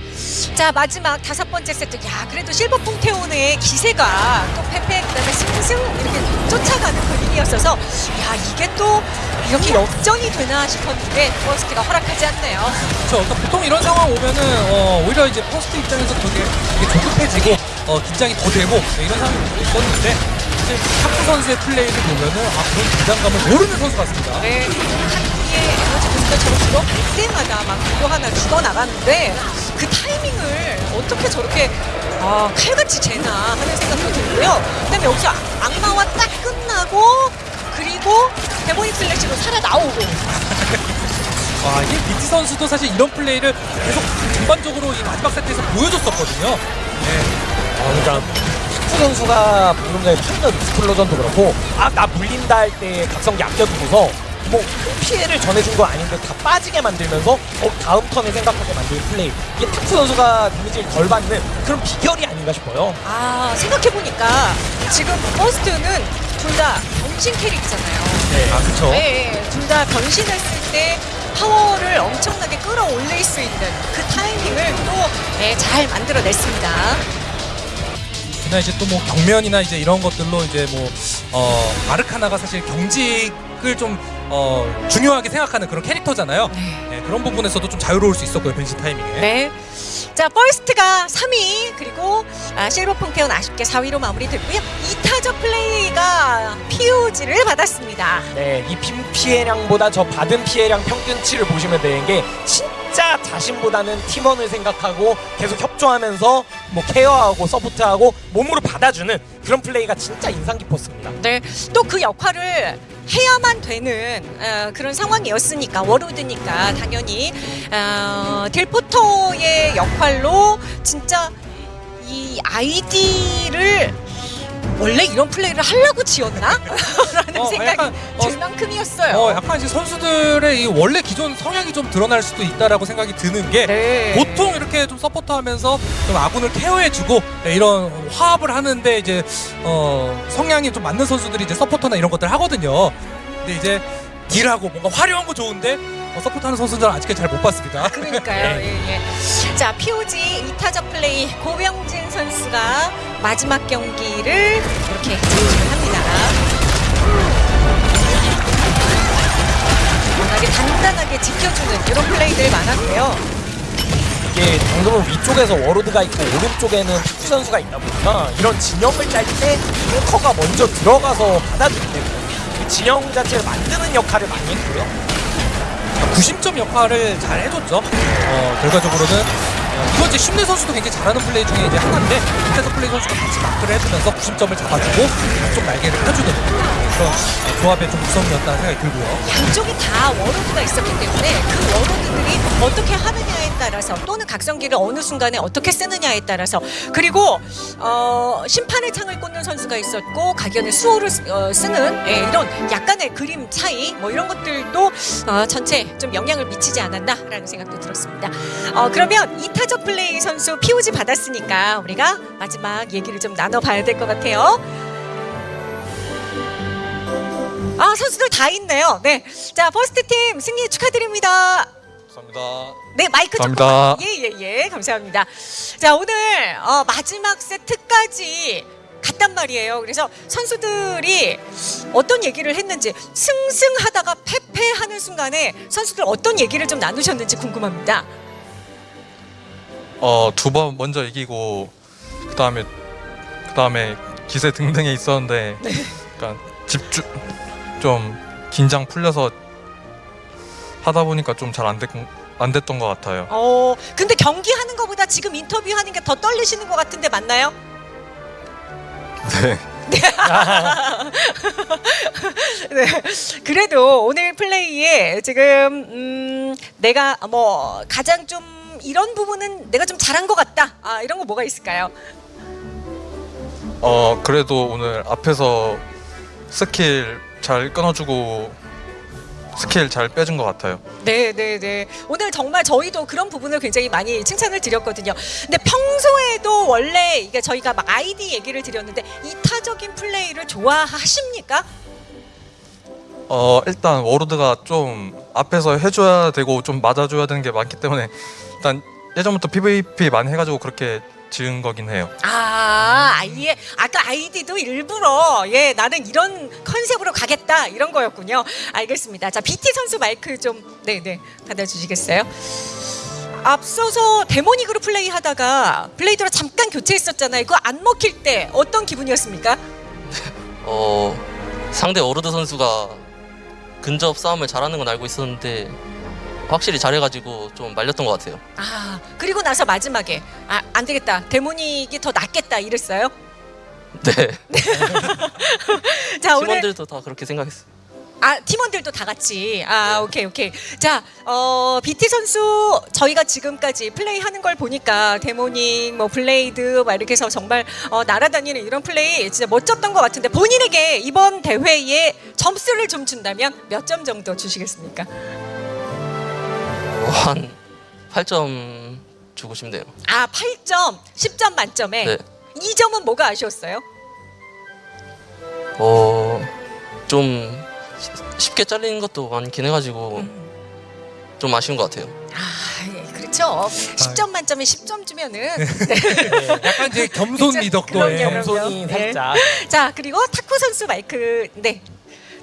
자 마지막 다섯 번째 세트. 야 그래도 실버 퐁테온의 기세가 또 패패 그다음에 승승 이렇게 쫓아가는 분위기였어서 야 이게 또 이렇게 역전이 되나 싶었는데 퍼스트가 허락하지 않네요. 그렇죠. 그러니까 보통 이런 상황 오면은 어, 오히려 이제 퍼스트 입장에서 되게, 되게 조급해지고 어, 긴장이 더 되고 네, 이런 상황이 있었는데 이제 타쿠 선수의 플레이를 보면은 아 그런 긴장감을 모르는 선수 같습니다. 네. Energy Buster처럼 들어올 때마다 막 이거 하나 죽어 나가는데 그 타이밍을 어떻게 저렇게 아, 칼같이 재나 하는 생각도 들고요. 그 다음에 여기서 악마화 딱 끝나고 그리고 Demonic Slash로 살아 나오고 아, 이게 BT 선수도 사실 이런 플레이를 계속 전반적으로 이 마지막 세트에서 보여줬었거든요. 네. 어, 그러니까 타쿠 선수가 방금 전에 Final Explosion도 그렇고 아 나 물린다 할 때 각성기 아껴두고서 뭐 큰 피해를 전해준 거 아닌데 다 빠지게 만들면서 어, 다음 턴에 생각하게 만드는 플레이 이게 타쿠 선수가 데미지를 덜 받는 그런 비결이 아닌가 싶어요 아 생각해보니까 지금 퍼스트는 둘 다 변신 캐릭이잖아요. 네. 아, 그쵸. 네, 둘 다 변신했을 때 파워를 엄청나게 끌어올릴 수 있는 그 타이밍을 또잘 만들어냈습니다. 그나 이제 또 뭐 경면이나 이제 이런 것들로 이제 뭐 어, 아르카나가 사실 경직을 좀 어, 중요하게 생각하는 그런 캐릭터잖아요. 네, 그런 부분에서도 좀 자유로울 수 있었고요 변신 타이밍에. 네. 자, 퍼스트가 3위, 그리고 아, 실버 퐁테온 아쉽게 4위로 마무리됐고요. 이타적 플레이가 POG를 받았습니다. 네, 이 피, 피해량보다 저 받은 피해량 평균치를 보시면 되는 게 진짜 자신보다는 팀원을 생각하고 계속 협조하면서 뭐 케어하고 서포트하고 몸으로 받아주는 그런 플레이가 진짜 인상 깊었습니다. 네, 또 그 역할을 해야만 되는 어, 그런 상황이었으니까 워로드니까 당연히 어, 딜포터의 역할로 진짜 이 아이디를 원래 이런 플레이를 하려고 지었나? 라는 어, 생각이 약간, 어, 들 만큼이었어요. 어, 약간 이제 선수들의 이 원래 기존 성향이 좀 드러날 수도 있다라고 생각이 드는 게 네. 보통 이렇게 좀 서포터하면서 좀 아군을 케어해주고 네, 이런 화합을 하는데 이제 어, 성향이 좀 맞는 선수들이 이제 서포터나 이런 것들 하거든요. 근데 이제 딜하고 뭔가 화려한 거 좋은데 어, 서포터하는 선수들은 아직까지 잘 못 봤습니다. 그러니까요. 네. 예, 예. 자, POG 2타적 플레이 고병진 선수가 마지막 경기를 이렇게 진출을 합니다. 워낙에 단단하게 지켜주는 이런 플레이들 많았고요. 이게 방금은 위쪽에서 워로드가 있고 오른쪽에는 탁구 선수가 있다 보니까 이런 진영을 짤 때 탱커가 먼저 들어가서 받아주기 때문에 그 진영 자체를 만드는 역할을 많이 했고요. 구심점 역할을 잘 해줬죠. 어, 결과적으로는 어, 이건 이제 쉼내 선수도 굉장히 잘하는 플레이 중에 이제 하나인데 플레이 선수가 같이 마크를 해주면서 구심점을 잡아주고 양쪽 날개를 펴주는 그런 어, 조합의 좀 완성이었다는 생각이 들고요. 양쪽이 다 워로드가 있었기 때문에 그 워로드들이 어떻게 하느냐에 따라서 또는 각성기를 어느 순간에 어떻게 쓰느냐에 따라서 그리고 어, 심판의 창을 꽂는 선수가 있었고 가디언의 수호를 쓰- 어, 쓰는 예, 이런 약간의 그림 차이 뭐 이런 것들도 어, 전체 좀 영향을 미치지 않았나라는 생각도 들었습니다. 어, 그러면 이타적 플레이 선수 POG 받았으니까 우리가 마지막 얘기를 좀 나눠봐야 될 것 같아요. 아 선수들 다 있네요. 네, 자 퍼스트 팀 승리 축하드립니다. 감사합니다. 네 마이크 좀 감사합니다. 예예 예 감사합니다. 자 오늘 어, 마지막 세트까지 갔단 말이에요. 그래서 선수들이 어떤 얘기를 했는지 승승하다가 패패하는 순간에 선수들 어떤 얘기를 좀 나누셨는지 궁금합니다. 어, 두 번 먼저 이기고 그다음에 그다음에 기세 등등에 있었는데 약간 집중 좀 긴장 풀려서 하다 보니까 좀 잘 안 됐, 안 됐던 것 같아요. 어 근데 경기 하는 것보다 지금 인터뷰 하는 게 더 떨리시는 것 같은데 맞나요? 네. 네. 그래도 오늘 플레이에 지금 음, 내가 뭐 가장 좀 이런 부분은 내가 좀 잘한 것 같다. 아 이런 거 뭐가 있을까요? 어, 그래도 오늘 앞에서 스킬 잘 끊어주고 스킬 잘 빼준 것 같아요. 네, 네, 네. 오늘 정말 저희도 그런 부분을 굉장히 많이 칭찬을 드렸거든요. 근데 평소에도 원래 이게 저희가 막 아이디 얘기를 드렸는데 이타적인 플레이를 좋아하십니까? 어 일단 워로드가 좀 앞에서 해줘야 되고 좀 맞아줘야 되는 게 많기 때문에 일단 예전부터 PVP 많이 해가지고 그렇게 지은 거긴 해요. 아, 아예 아까 아이디도 일부러 예 나는 이런 컨셉으로 가겠다 이런 거였군요. 알겠습니다. 자 BT 선수 마이크 좀 네네 받아주시겠어요? 앞서서 데모닉으로 플레이하다가 블레이드로 잠깐 교체했었잖아요. 그거 안 먹힐 때 어떤 기분이었습니까? 어 상대 오르드 선수가 근접 싸움을 잘하는 건 알고 있었는데 확실히 잘해가지고 좀 말렸던 것 같아요. 아 그리고 나서 마지막에 아 안 되겠다 데모닉이 더 낫겠다 이랬어요. 네. 자 오늘 팀원들도 다 그렇게 생각했어요. 아 팀원들도 다 같이 아 오케이 오케이 자 어, BT 선수 저희가 지금까지 플레이하는 걸 보니까 데모닉 뭐 블레이드 막 이렇게 해서 정말 어, 날아다니는 이런 플레이 진짜 멋졌던 것 같은데 본인에게 이번 대회에 점수를 좀 준다면 몇 점 정도 주시겠습니까? 어, 한 8점 주고 싶네요. 아 8점 10점 만점에 네. 2점은 뭐가 아쉬웠어요? 어 좀 쉽게 잘리는 것도 많긴 해가지고 음. 좀 아쉬운 것 같아요. 아 예, 그렇죠 10점 만점에 10점 주면은 약간 이제 겸손 그쵸? 리더거에 그럼요. 겸손이 네. 살짝. 자 그리고 타쿠 선수 마이크 네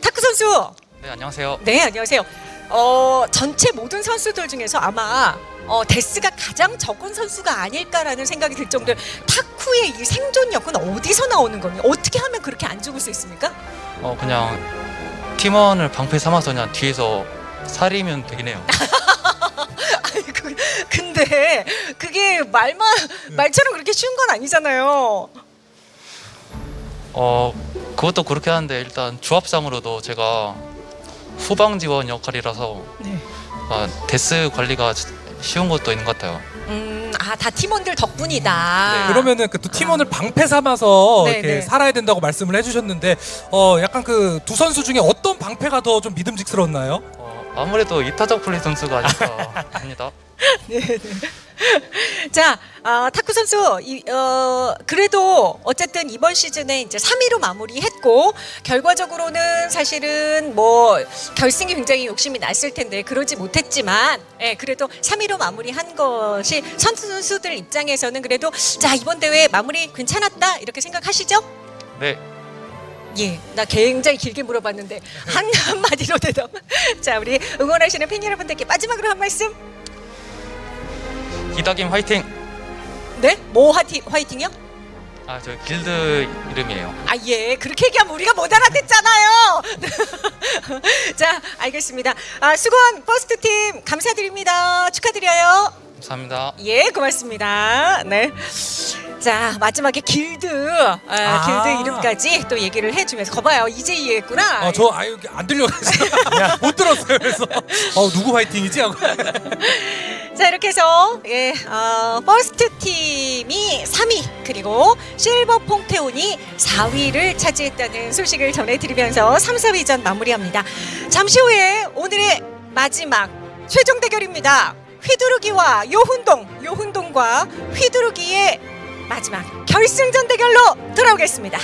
타쿠 선수 네 안녕하세요. 네 안녕하세요. 어 전체 모든 선수들 중에서 아마 어, 데스가 가장 적은 선수가 아닐까라는 생각이 들 정도로 타쿠의 이 생존력은 어디서 나오는 겁니까? 어떻게 하면 그렇게 안 죽을 수 있습니까? 어 그냥 팀원을 방패 삼아서 그냥 뒤에서 살이면. 아니 그, 근데 그게 말만 말처럼 그렇게 쉬운 건 아니잖아요. 어 그것도 그렇게 하는데 일단 조합상으로도 제가 후방 지원 역할이라서 네. 아, 데스 관리가 쉬운 것도 있는 것 같아요. 음, 아, 다 팀원들 덕분이다. 네, 그러면은 그 또 팀원을 방패 삼아서 네, 이렇게 네. 살아야 된다고 말씀을 해주셨는데 어 약간 그 두 선수 중에 어떤 방패가 더 좀 믿음직스러웠나요? 어, 아무래도 이타적 플레이 선수가 아닐까 합니다. 자, 아, 타쿠 선수, 이, 어, 그래도 어쨌든 이번 시즌에 이제 3위로 마무리했고 결과적으로는 사실은 뭐 결승이 굉장히 욕심이 났을 텐데 그러지 못했지만, 예, 그래도 3위로 마무리한 것이 선수들 입장에서는 그래도 자 이번 대회 마무리 괜찮았다 이렇게 생각하시죠? 네, 예, 나 굉장히 길게 물어봤는데 한 한마디로 대답. 자, 우리 응원하시는 팬 여러분들께 마지막으로 한 말씀. 이다김 화이팅! 네? 뭐 화이팅, 화이팅이요? 아 저 길드 이름이에요. 아, 예. 그렇게 얘기하면 우리가 못 알아듣잖아요. 자, 알겠습니다. 아, 수건 퍼스트 팀 감사드립니다. 축하드려요. 감사합니다. 예, 고맙습니다. 네. 자, 마지막에 길드, 아, 아. 길드 이름까지 또 얘기를 해주면서 거봐요. 이제 이해했구나. 어, 저 아유 안 들려가지고 못 들었어요. 그래서 어 누구 화이팅이지 하고. 자 이렇게 해서 예, 어, 퍼스트 팀이 3위 그리고 실버 퐁테온이 4위를 차지했다는 소식을 전해드리면서 3, 4위전 마무리합니다. 잠시 후에 오늘의 마지막 최종 대결입니다. 휘두르기와 요훈동, 요훈동과 휘두르기의 마지막 결승전 대결로 돌아오겠습니다.